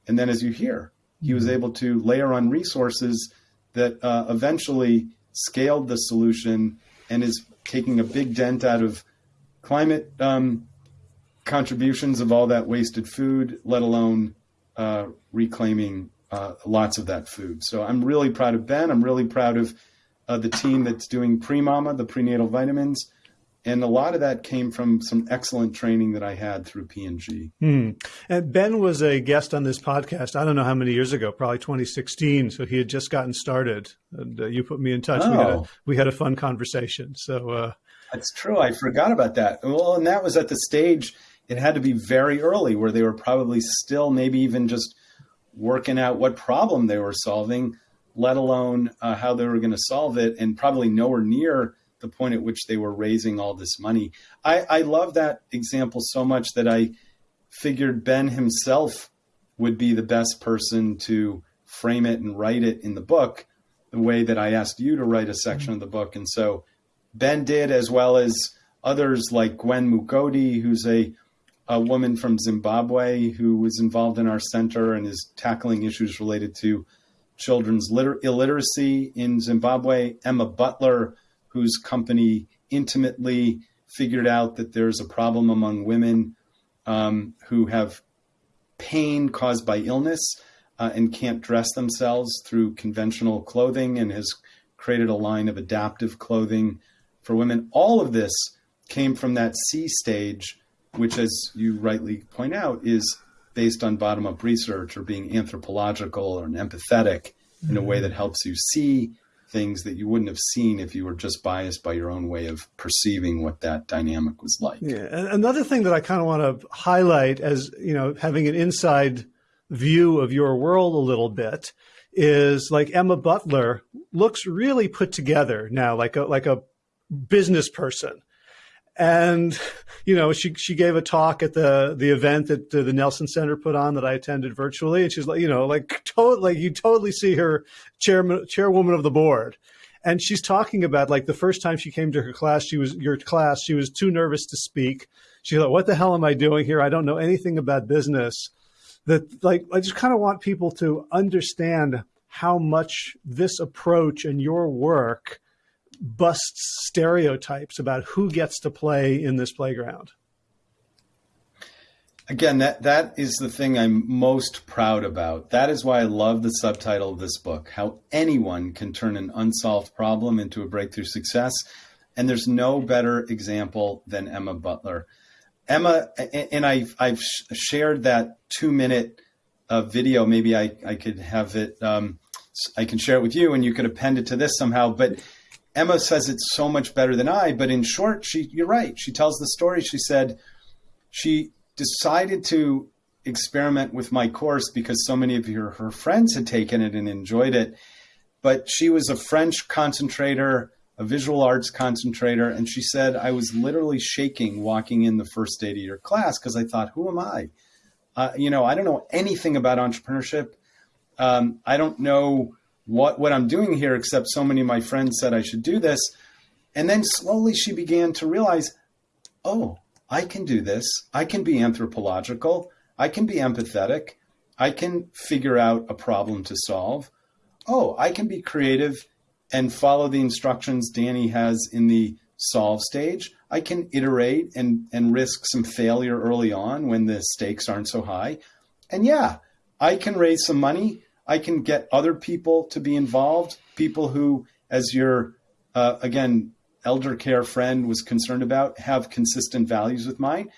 And then, as you hear, he was mm-hmm. able to layer on resources that uh, eventually scaled the solution and is taking a big dent out of climate um, contributions of all that wasted food, let alone uh, reclaiming uh, lots of that food. So I'm really proud of Ben. I'm really proud of uh, the team that's doing pre-mama, the prenatal vitamins. And a lot of that came from some excellent training that I had through P&G. Hmm. And Ben was a guest on this podcast. I don't know how many years ago, probably 2016. So he had just gotten started, and uh, you put me in touch. Oh. We, had a, oh. we had a fun conversation. So uh, that's true. I forgot about that. Well, and that was at the stage. It had to be very early, where they were probably still maybe even just working out what problem they were solving let alone uh, how they were going to solve it, and probably nowhere near the point at which they were raising all this money. I, I love that example so much that I figured Ben himself would be the best person to frame it and write it in the book the way that I asked you to write a section of the book. And so Ben did, as well as others like Gwen Mugodi, who's a, a woman from Zimbabwe who was involved in our center and is tackling issues related to children's liter- illiteracy in Zimbabwe. Emma Butler, whose company intimately figured out that there's a problem among women um, who have pain caused by illness uh, and can't dress themselves through conventional clothing and has created a line of adaptive clothing for women. All of this came from that See stage, which, as you rightly point out, is based on bottom up research or being anthropological or empathetic mm-hmm. in a way that helps you see, things that you wouldn't have seen if you were just biased by your own way of perceiving what that dynamic was like. Yeah. And another thing that I kind of want to highlight as, you know, having an inside view of your world a little bit is like Emma Butler looks really put together now, like a, like a business person. And, you know, she, she gave a talk at the, the event that the Nelson Center put on that I attended virtually. And she's like, you know, like totally, like you totally see her chairman, chairwoman of the board. And she's talking about like the first time she came to her class, she was your class, she was too nervous to speak. She's like, what the hell am I doing here? I don't know anything about business that like, I just kind of want people to understand how much this approach and your work busts stereotypes about who gets to play in this playground. Again, that, that is the thing I'm most proud about. That is why I love the subtitle of this book how anyone can turn an unsolved problem into a breakthrough success. And there's no better example than Emma Butler. Emma, and I've, I've shared that two minute uh, video. Maybe I, I could have it, um, I can share it with you and you could append it to this somehow. But Emma says it's so much better than I, but in short, she you're right. She tells the story. She said she decided to experiment with my course because so many of her, her friends had taken it and enjoyed it. But she was a French concentrator, a visual arts concentrator, and she said I was literally shaking walking in the first day to your class because I thought, who am I? Uh, you know, I don't know anything about entrepreneurship. Um, I don't know what what I'm doing here, except so many of my friends said I should do this. And then slowly she began to realize, oh, I can do this. I can be anthropological. I can be empathetic. I can figure out a problem to solve. Oh, I can be creative and follow the instructions Danny has in the solve stage. I can iterate and, and risk some failure early on when the stakes aren't so high. And yeah, I can raise some money I can get other people to be involved, people who, as your, uh, again, elder care friend was concerned about, have consistent values with mine.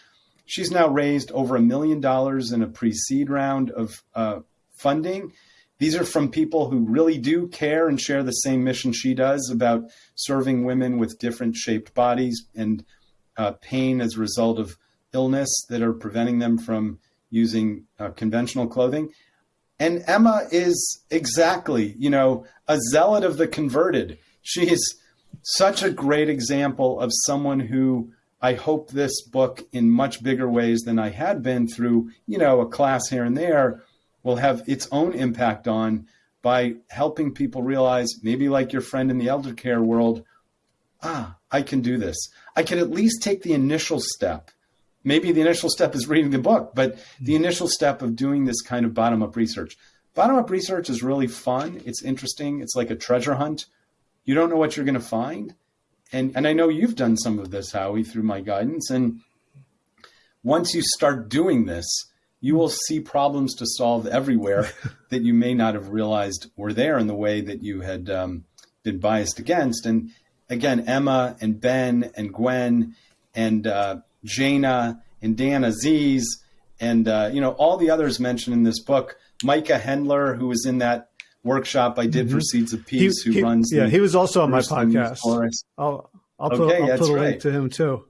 She's now raised over a million dollars in a pre seed round of uh, funding. These are from people who really do care and share the same mission she does about serving women with different shaped bodies and uh, pain as a result of illness that are preventing them from using uh, conventional clothing. And Emma is exactly, you know, a zealot of the converted. She is such a great example of someone who I hope this book, in much bigger ways than I had been through, you know, a class here and there, will have its own impact on by helping people realize, maybe like your friend in the elder care world, ah, I can do this. I can at least take the initial step maybe the initial step is reading the book, but the hmm. initial step of doing this kind of bottom up research. Bottom up research is really fun. It's interesting. It's like a treasure hunt. You don't know what you're going to find. And, and I know you've done some of this, Howie, through my guidance. And once you start doing this, you will see problems to solve everywhere that you may not have realized were there in the way that you had um, been biased against. And again, Emma and Ben and Gwen and uh, Jayna and Dan Aziz, and uh, you know all the others mentioned in this book. Micah Hendler, who was in that workshop I did mm-hmm. for Seeds of Peace, he, who he, runs. Yeah, he was also on my podcast. I'll, I'll put, okay, I'll put a right. link to him too.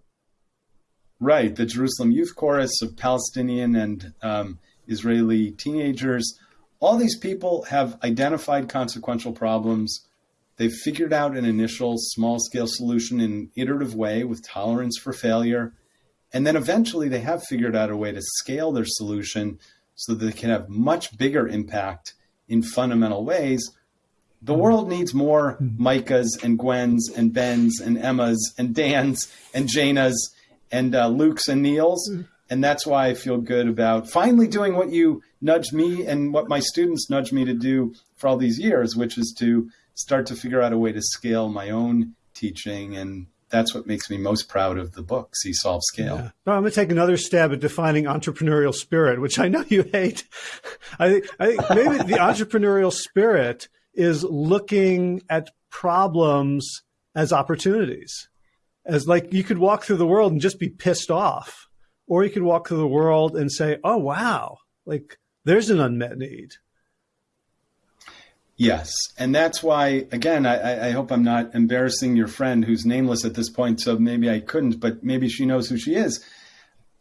Right, the Jerusalem Youth Chorus of Palestinian and um, Israeli teenagers. All these people have identified consequential problems. They've figured out an initial small scale solution in an iterative way with tolerance for failure. And then eventually they have figured out a way to scale their solution so that they can have much bigger impact in fundamental ways. The world needs more Micahs and Gwens and Bens and Emmas and Dans and Jaynas and uh, Lukes and Neils. And that's why I feel good about finally doing what you nudged me and what my students nudged me to do for all these years, which is to start to figure out a way to scale my own teaching and that's what makes me most proud of the book, See Solve Scale. Yeah. No, I'm going to take another stab at defining entrepreneurial spirit, which I know you hate. I think, I think maybe the entrepreneurial spirit is looking at problems as opportunities. As like you could walk through the world and just be pissed off, or you could walk through the world and say, "Oh wow, like there's an unmet need." Yes. And that's why, again, I, I, hope I'm not embarrassing your friend who's nameless at this point, so maybe I couldn't, but maybe she knows who she is.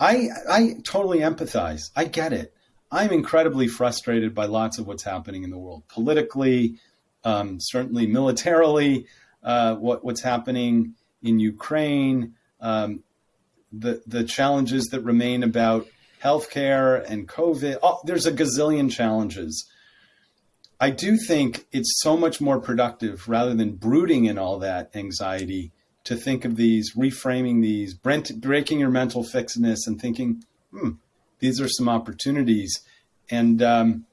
I, I totally empathize. I get it. I'm incredibly frustrated by lots of what's happening in the world politically, um, certainly militarily, uh, what, what's happening in Ukraine, um, the, the challenges that remain about healthcare and COVID. Oh, there's a gazillion challenges. I do think it's so much more productive rather than brooding in all that anxiety to think of these, reframing these, breaking your mental fixedness and thinking, hmm, these are some opportunities. And um,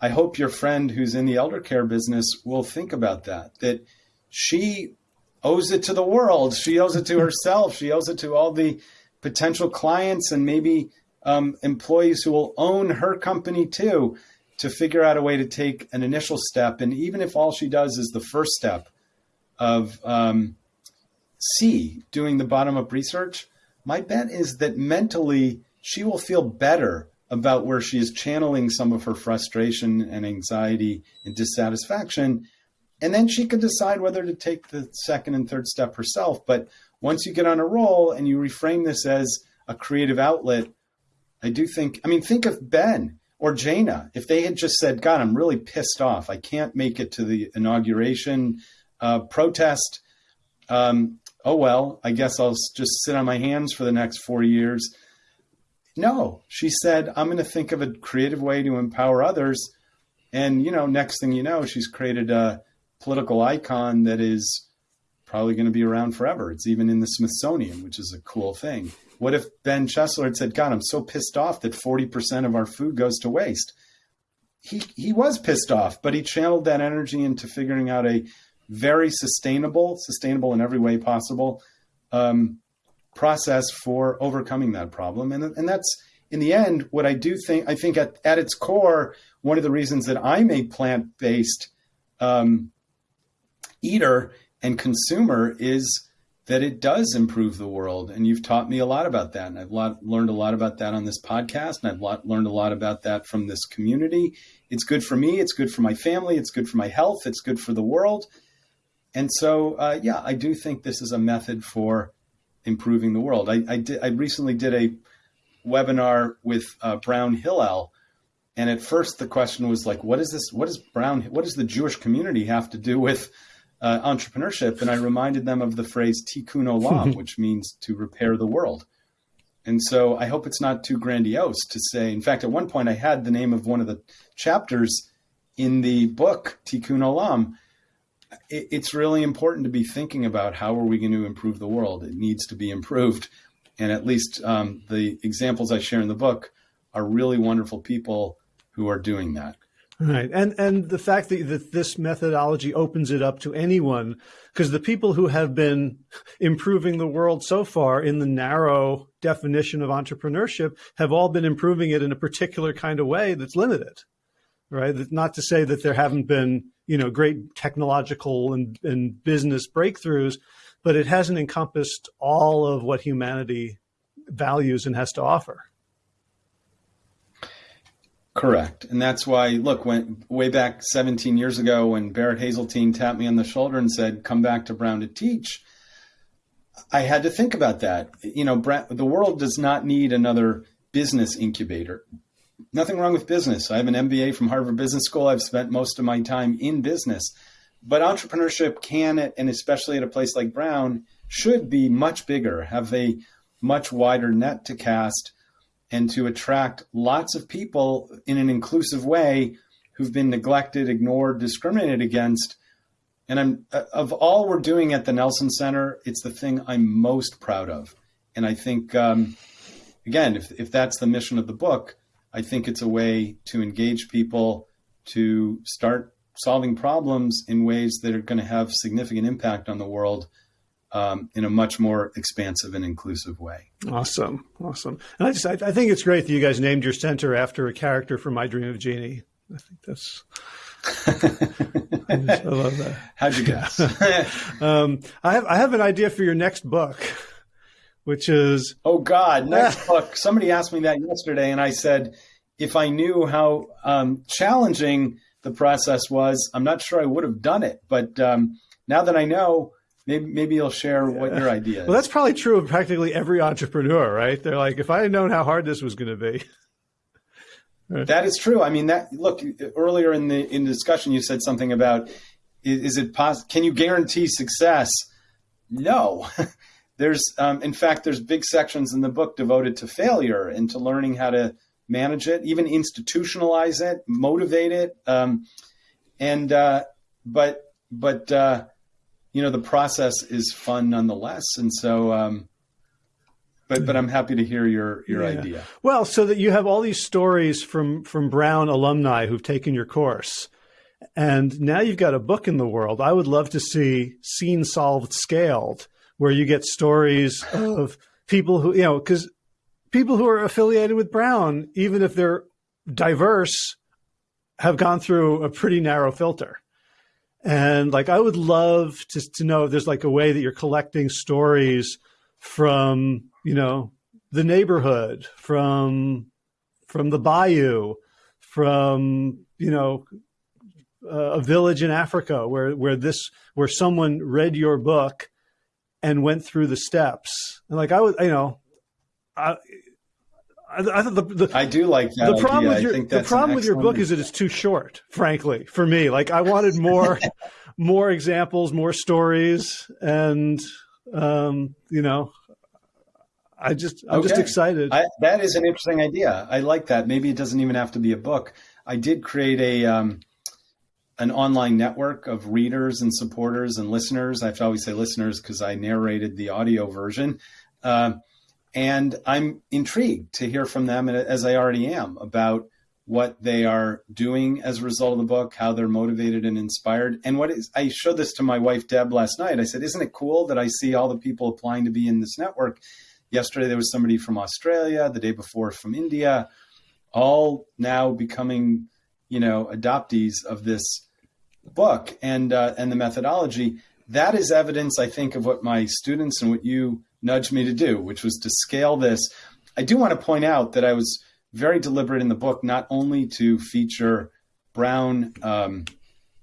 I hope your friend who's in the elder care business will think about that, that she owes it to the world. She owes it to herself. She owes it to all the potential clients and maybe um, employees who will own her company too to figure out a way to take an initial step. And even if all she does is the first step of um, See, doing the bottom up research, my bet is that mentally she will feel better about where she is channeling some of her frustration and anxiety and dissatisfaction. And then she can decide whether to take the second and third step herself. But once you get on a roll and you reframe this as a creative outlet, I do think, I mean, think of Ben or Jayna, if they had just said, God, I'm really pissed off. I can't make it to the inauguration uh, protest. Um, oh, well, I guess I'll just sit on my hands for the next four years. No, she said, I'm going to think of a creative way to empower others. And, you know, next thing you know, she's created a political icon that is probably going to be around forever. It's even in the Smithsonian, which is a cool thing. What if Ben Chesler had said, God, I'm so pissed off that 40% of our food goes to waste? He, he was pissed off, but he channeled that energy into figuring out a very sustainable, sustainable in every way possible um, process for overcoming that problem. And, and that's, in the end, what I do think, I think at, at its core, one of the reasons that I'm a plant based um, eater and consumer is that it does improve the world. And you've taught me a lot about that. And I've lot, learned a lot about that on this podcast. And I've lot, learned a lot about that from this community. It's good for me. It's good for my family. It's good for my health. It's good for the world. And so, uh, yeah, I do think this is a method for improving the world. I, I, I recently did a webinar with uh, Brown Hillel. And at first the question was like, what is this? What is Brown? What does the Jewish community have to do with uh, entrepreneurship, and I reminded them of the phrase tikkun olam, which means to repair the world. And so I hope it's not too grandiose to say. In fact, at one point I had the name of one of the chapters in the book Tikkun Olam. It, it's really important to be thinking about how are we going to improve the world. It needs to be improved, and at least um, the examples I share in the book are really wonderful people who are doing that. Right. And and the fact that, that this methodology opens it up to anyone, because the people who have been improving the world so far in the narrow definition of entrepreneurship have all been improving it in a particular kind of way that's limited. Right. Not to say that there haven't been, you know, great technological and, and business breakthroughs, but it hasn't encompassed all of what humanity values and has to offer. Correct. And that's why, look, when way back 17 years ago, when Barrett Hazeltine tapped me on the shoulder and said, come back to Brown to teach, I had to think about that. You know, the world does not need another business incubator. Nothing wrong with business. I have an MBA from Harvard Business School. I've spent most of my time in business. But entrepreneurship can, and especially at a place like Brown, should be much bigger, have a much wider net to cast and to attract lots of people in an inclusive way who've been neglected, ignored, discriminated against. And I'm uh, of all we're doing at the Nelson Center, it's the thing I'm most proud of. And I think, um, again, if if that's the mission of the book, I think it's a way to engage people to start solving problems in ways that are going to have significant impact on the world um, in a much more expansive and inclusive way. Awesome, awesome. And I just I, I, think it's great that you guys named your center after a character from My Dream of Jeannie. I think that's. I, just, I love that. How'd you guess? um, I have I have an idea for your next book, which is oh God, next book. Somebody asked me that yesterday, and I said if I knew how um, challenging the process was, I'm not sure I would have done it. But um, now that I know, maybe maybe you'll share what your idea is. Well, that's probably true of practically every entrepreneur, right? They're like, if I had known how hard this was going to be. that is true. I mean, that look earlier in the in the discussion, you said something about is, is it possible? Can you guarantee success? No. there's, um, in fact, there's big sections in the book devoted to failure and to learning how to manage it, even institutionalize it, motivate it, um, and uh, but but uh, you know the process is fun nonetheless, and so. Um, but but I'm happy to hear your your yeah. idea. Well, so that you have all these stories from from Brown alumni who've taken your course, and now you've got a book in the world. I would love to see Seen Solved Scaled, where you get stories of people who, you know, because people who are affiliated with Brown, even if they're diverse, have gone through a pretty narrow filter. And like, I would love to, to know if there's like a way that you're collecting stories from, you know, the neighborhood, from, from the bayou, from, you know, a village in Africa where where this where someone read your book and went through the steps. And like I was, you know, I. I, I the, the, I do like that. The problem idea. with your the problem with your book is that it's too short. Frankly, for me, like I wanted more, more examples, more stories, and um, you know, I just I'm okay. just excited. I, that is an interesting idea. I like that. Maybe it doesn't even have to be a book. I did create a um, an online network of readers and supporters and listeners. I have to always say listeners because I narrated the audio version. Uh, and I'm intrigued to hear from them, as I already am, about what they are doing as a result of the book, how they're motivated and inspired. And what is, I showed this to my wife, Deb, last night. I said, Isn't it cool that I see all the people applying to be in this network? Yesterday, there was somebody from Australia, the day before, from India, all now becoming, you know, adoptees of this book and uh, and the methodology, that is evidence, I think, of what my students and what you nudged me to do, which was to scale this. I do want to point out that I was very deliberate in the book, not only to feature Brown um,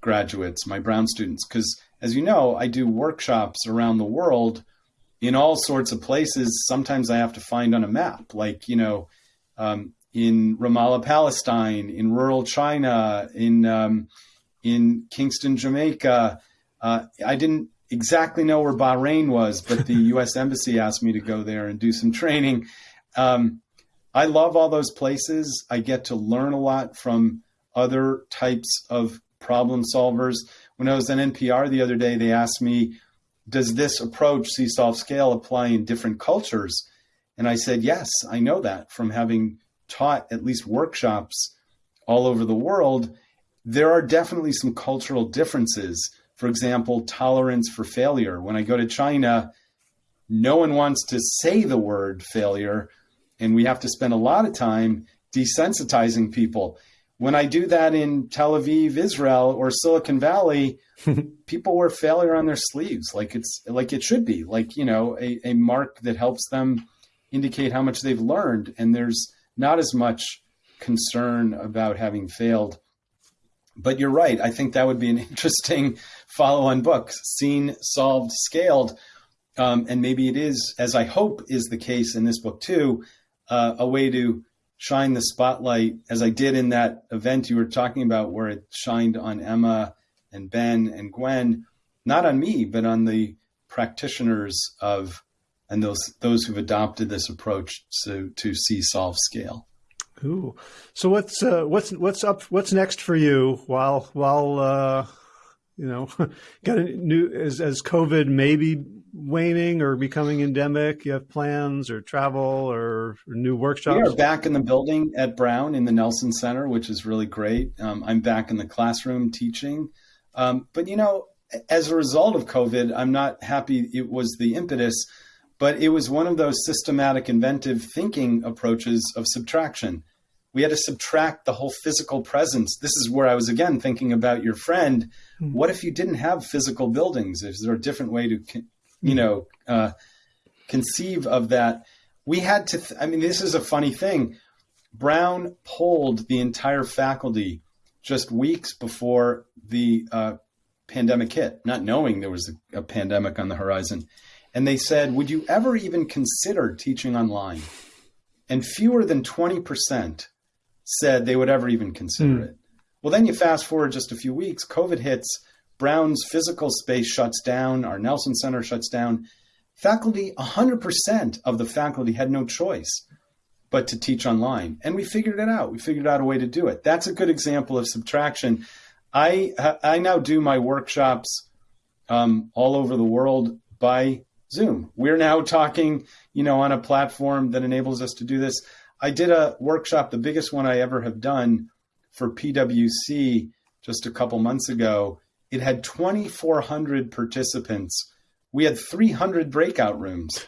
graduates, my Brown students, because as you know, I do workshops around the world in all sorts of places. Sometimes I have to find on a map, like you know, um, in Ramallah, Palestine, in rural China, in um, in Kingston, Jamaica. Uh, I didn't exactly know where Bahrain was, but the U.S. Embassy asked me to go there and do some training. Um, I love all those places. I get to learn a lot from other types of problem solvers. When I was on NPR the other day, they asked me, Does this approach, Solve Scale, apply in different cultures? And I said, Yes, I know that from having taught at least workshops all over the world there are definitely some cultural differences. For example, tolerance for failure. When I go to China, no one wants to say the word failure, and we have to spend a lot of time desensitizing people. When I do that in Tel Aviv, Israel, or Silicon Valley, people wear failure on their sleeves, like it's like it should be, like you know, a, a mark that helps them indicate how much they've learned. And there's not as much concern about having failed but you're right. I think that would be an interesting follow on book, seen, solved, scaled. Um, and maybe it is, as I hope is the case in this book too, uh, a way to shine the spotlight, as I did in that event you were talking about, where it shined on Emma and Ben and Gwen, not on me, but on the practitioners of and those those who've adopted this approach to to see solve scale. So what's uh, what's what's up? What's next for you? While while uh, you know, got a new as as COVID maybe waning or becoming endemic. You have plans or travel or, or new workshops. We are back in the building at Brown in the Nelson Center, which is really great. Um, I'm back in the classroom teaching, um, but you know, as a result of COVID, I'm not happy. It was the impetus but it was one of those systematic inventive thinking approaches of subtraction we had to subtract the whole physical presence. This is where I was again thinking about your friend. Mm-hmm. What if you didn't have physical buildings? Is there a different way to, you mm-hmm. know, uh, conceive of that? We had to. Th- I mean, this is a funny thing. Brown polled the entire faculty just weeks before the uh, pandemic hit, not knowing there was a, a pandemic on the horizon. And they said, Would you ever even consider teaching online? And fewer than 20% said they would ever even consider Hmm. it. Well, then you fast forward just a few weeks, COVID hits, Brown's physical space shuts down, our Nelson Center shuts down. Faculty, 100% of the faculty had no choice but to teach online. And we figured it out. We figured out a way to do it. That's a good example of subtraction. I, I now do my workshops um, all over the world by Zoom. We're now talking, you know, on a platform that enables us to do this. I did a workshop, the biggest one I ever have done for PwC just a couple months ago. It had 2,400 participants. We had 300 breakout rooms.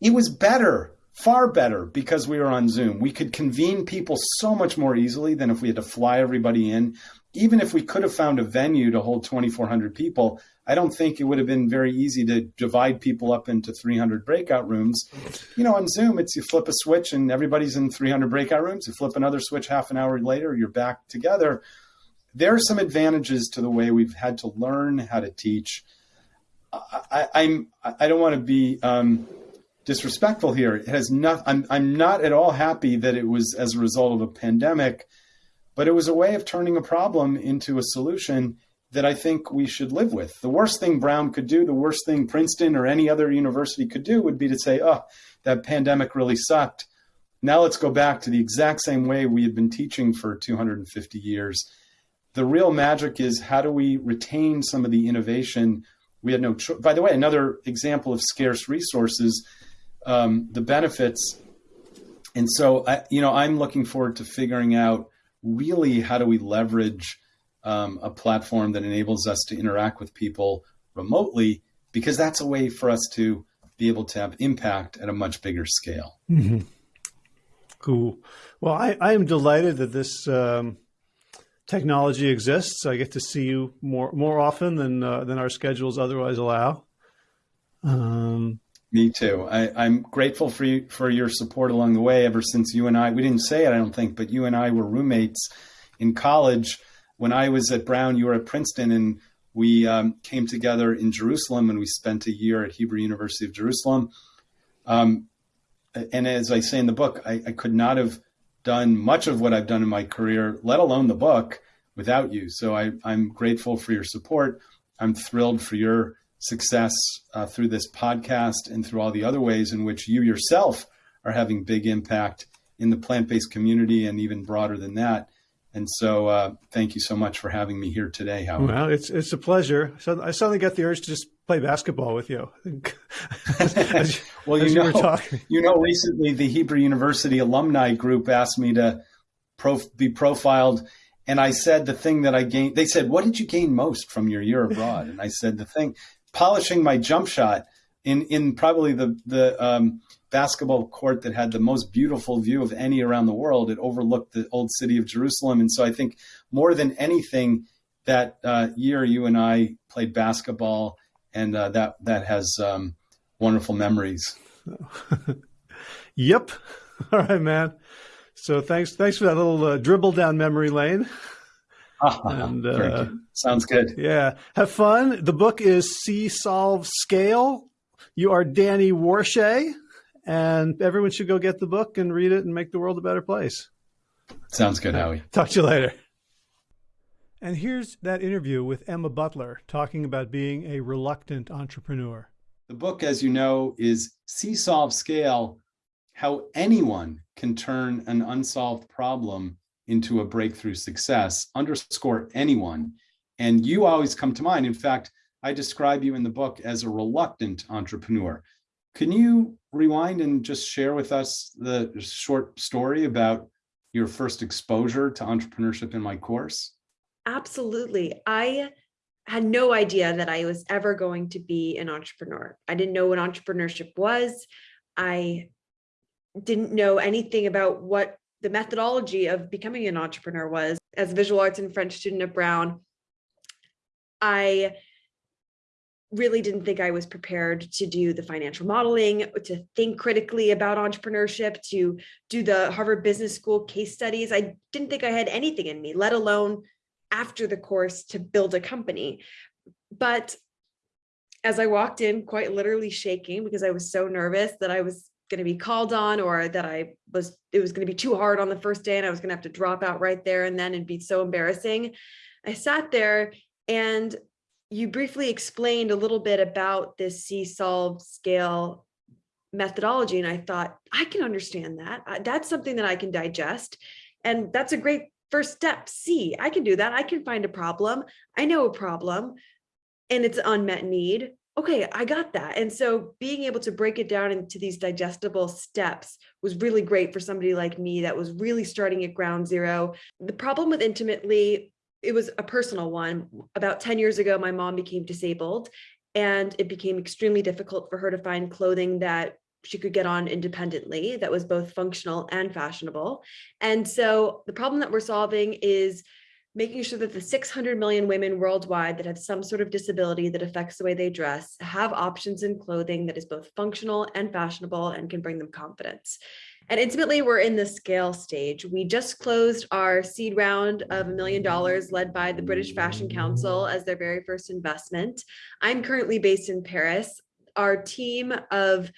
It was better, far better, because we were on Zoom. We could convene people so much more easily than if we had to fly everybody in. Even if we could have found a venue to hold 2,400 people, I don't think it would have been very easy to divide people up into 300 breakout rooms. You know, on Zoom, it's you flip a switch and everybody's in 300 breakout rooms. You flip another switch half an hour later, you're back together. There are some advantages to the way we've had to learn how to teach. I, I'm I don't want to be um, disrespectful here. It has not. I'm I'm not at all happy that it was as a result of a pandemic, but it was a way of turning a problem into a solution that I think we should live with. The worst thing Brown could do, the worst thing Princeton or any other university could do would be to say, oh, that pandemic really sucked. Now let's go back to the exact same way we had been teaching for 250 years. The real magic is how do we retain some of the innovation? We had no choice. By the way, another example of scarce resources, um, the benefits. And so, I, you know, I'm looking forward to figuring out really how do we leverage um, a platform that enables us to interact with people remotely, because that's a way for us to be able to have impact at a much bigger scale. Mm-hmm. Cool. Well, I, I am delighted that this um, technology exists. I get to see you more more often than uh, than our schedules otherwise allow. Um, Me too. I, am grateful for you for your support along the way. Ever since you and I, we didn't say it, I don't think, but you and I were roommates in college. When I was at Brown, you were at Princeton, and we um, came together in Jerusalem, and we spent a year at Hebrew University of Jerusalem. Um, and as I say in the book, I, I could not have done much of what I've done in my career, let alone the book, without you. So I, I'm grateful for your support. I'm thrilled for your success uh, through this podcast and through all the other ways in which you yourself are having big impact in the plant-based community and even broader than that. And so, uh, thank you so much for having me here today, Howard. well, it's it's a pleasure. So I suddenly got the urge to just play basketball with you. as, well, as you know, you know, recently the Hebrew University alumni group asked me to prof- be profiled, and I said the thing that I gained. They said, "What did you gain most from your year abroad?" And I said, "The thing, polishing my jump shot in in probably the the um, basketball court that had the most beautiful view of any around the world. It overlooked the old city of Jerusalem, and so I think more than anything." That uh, year, you and I played basketball, and uh, that that has um, wonderful memories. yep. All right, man. So thanks, thanks for that little uh, dribble down memory lane. and, uh, Sounds good. Yeah. Have fun. The book is See Solve Scale. You are Danny Warshay, and everyone should go get the book and read it and make the world a better place. Sounds good, Howie. Talk to you later. And here's that interview with Emma Butler talking about being a reluctant entrepreneur. The book, as you know, is See Solve Scale How Anyone Can Turn an Unsolved Problem into a Breakthrough Success. Underscore anyone. And you always come to mind. In fact, I describe you in the book as a reluctant entrepreneur. Can you rewind and just share with us the short story about your first exposure to entrepreneurship in my course? Absolutely. I had no idea that I was ever going to be an entrepreneur. I didn't know what entrepreneurship was. I didn't know anything about what the methodology of becoming an entrepreneur was. As a visual arts and French student at Brown, I really didn't think I was prepared to do the financial modeling, to think critically about entrepreneurship, to do the Harvard Business School case studies. I didn't think I had anything in me, let alone after the course to build a company. But as I walked in, quite literally shaking because I was so nervous that I was going to be called on or that I was, it was going to be too hard on the first day and I was going to have to drop out right there and then and be so embarrassing. I sat there and you briefly explained a little bit about this See-solve scale methodology. And I thought, I can understand that. That's something that I can digest. And that's a great first step. C, I can do that. I can find a problem. I know a problem and it's unmet need. Okay, I got that. And so being able to break it down into these digestible steps was really great for somebody like me that was really starting at ground zero. The problem with Intimately it was a personal one. About 10 years ago, my mom became disabled and it became extremely difficult for her to find clothing that she could get on independently that was both functional and fashionable. And so the problem that we're solving is making sure that the 600 million women worldwide that have some sort of disability that affects the way they dress have options in clothing that is both functional and fashionable and can bring them confidence. And intimately, we're in the scale stage. We just closed our seed round of a million dollars led by the British Fashion Council as their very first investment. I'm currently based in Paris. Our team of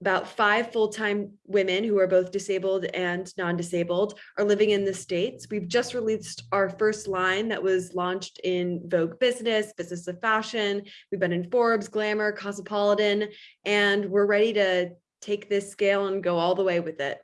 about five full-time women who are both disabled and non-disabled are living in the States. We've just released our first line that was launched in Vogue Business, Business of Fashion. We've been in Forbes, Glamour, Cosmopolitan, and we're ready to take this scale and go all the way with it.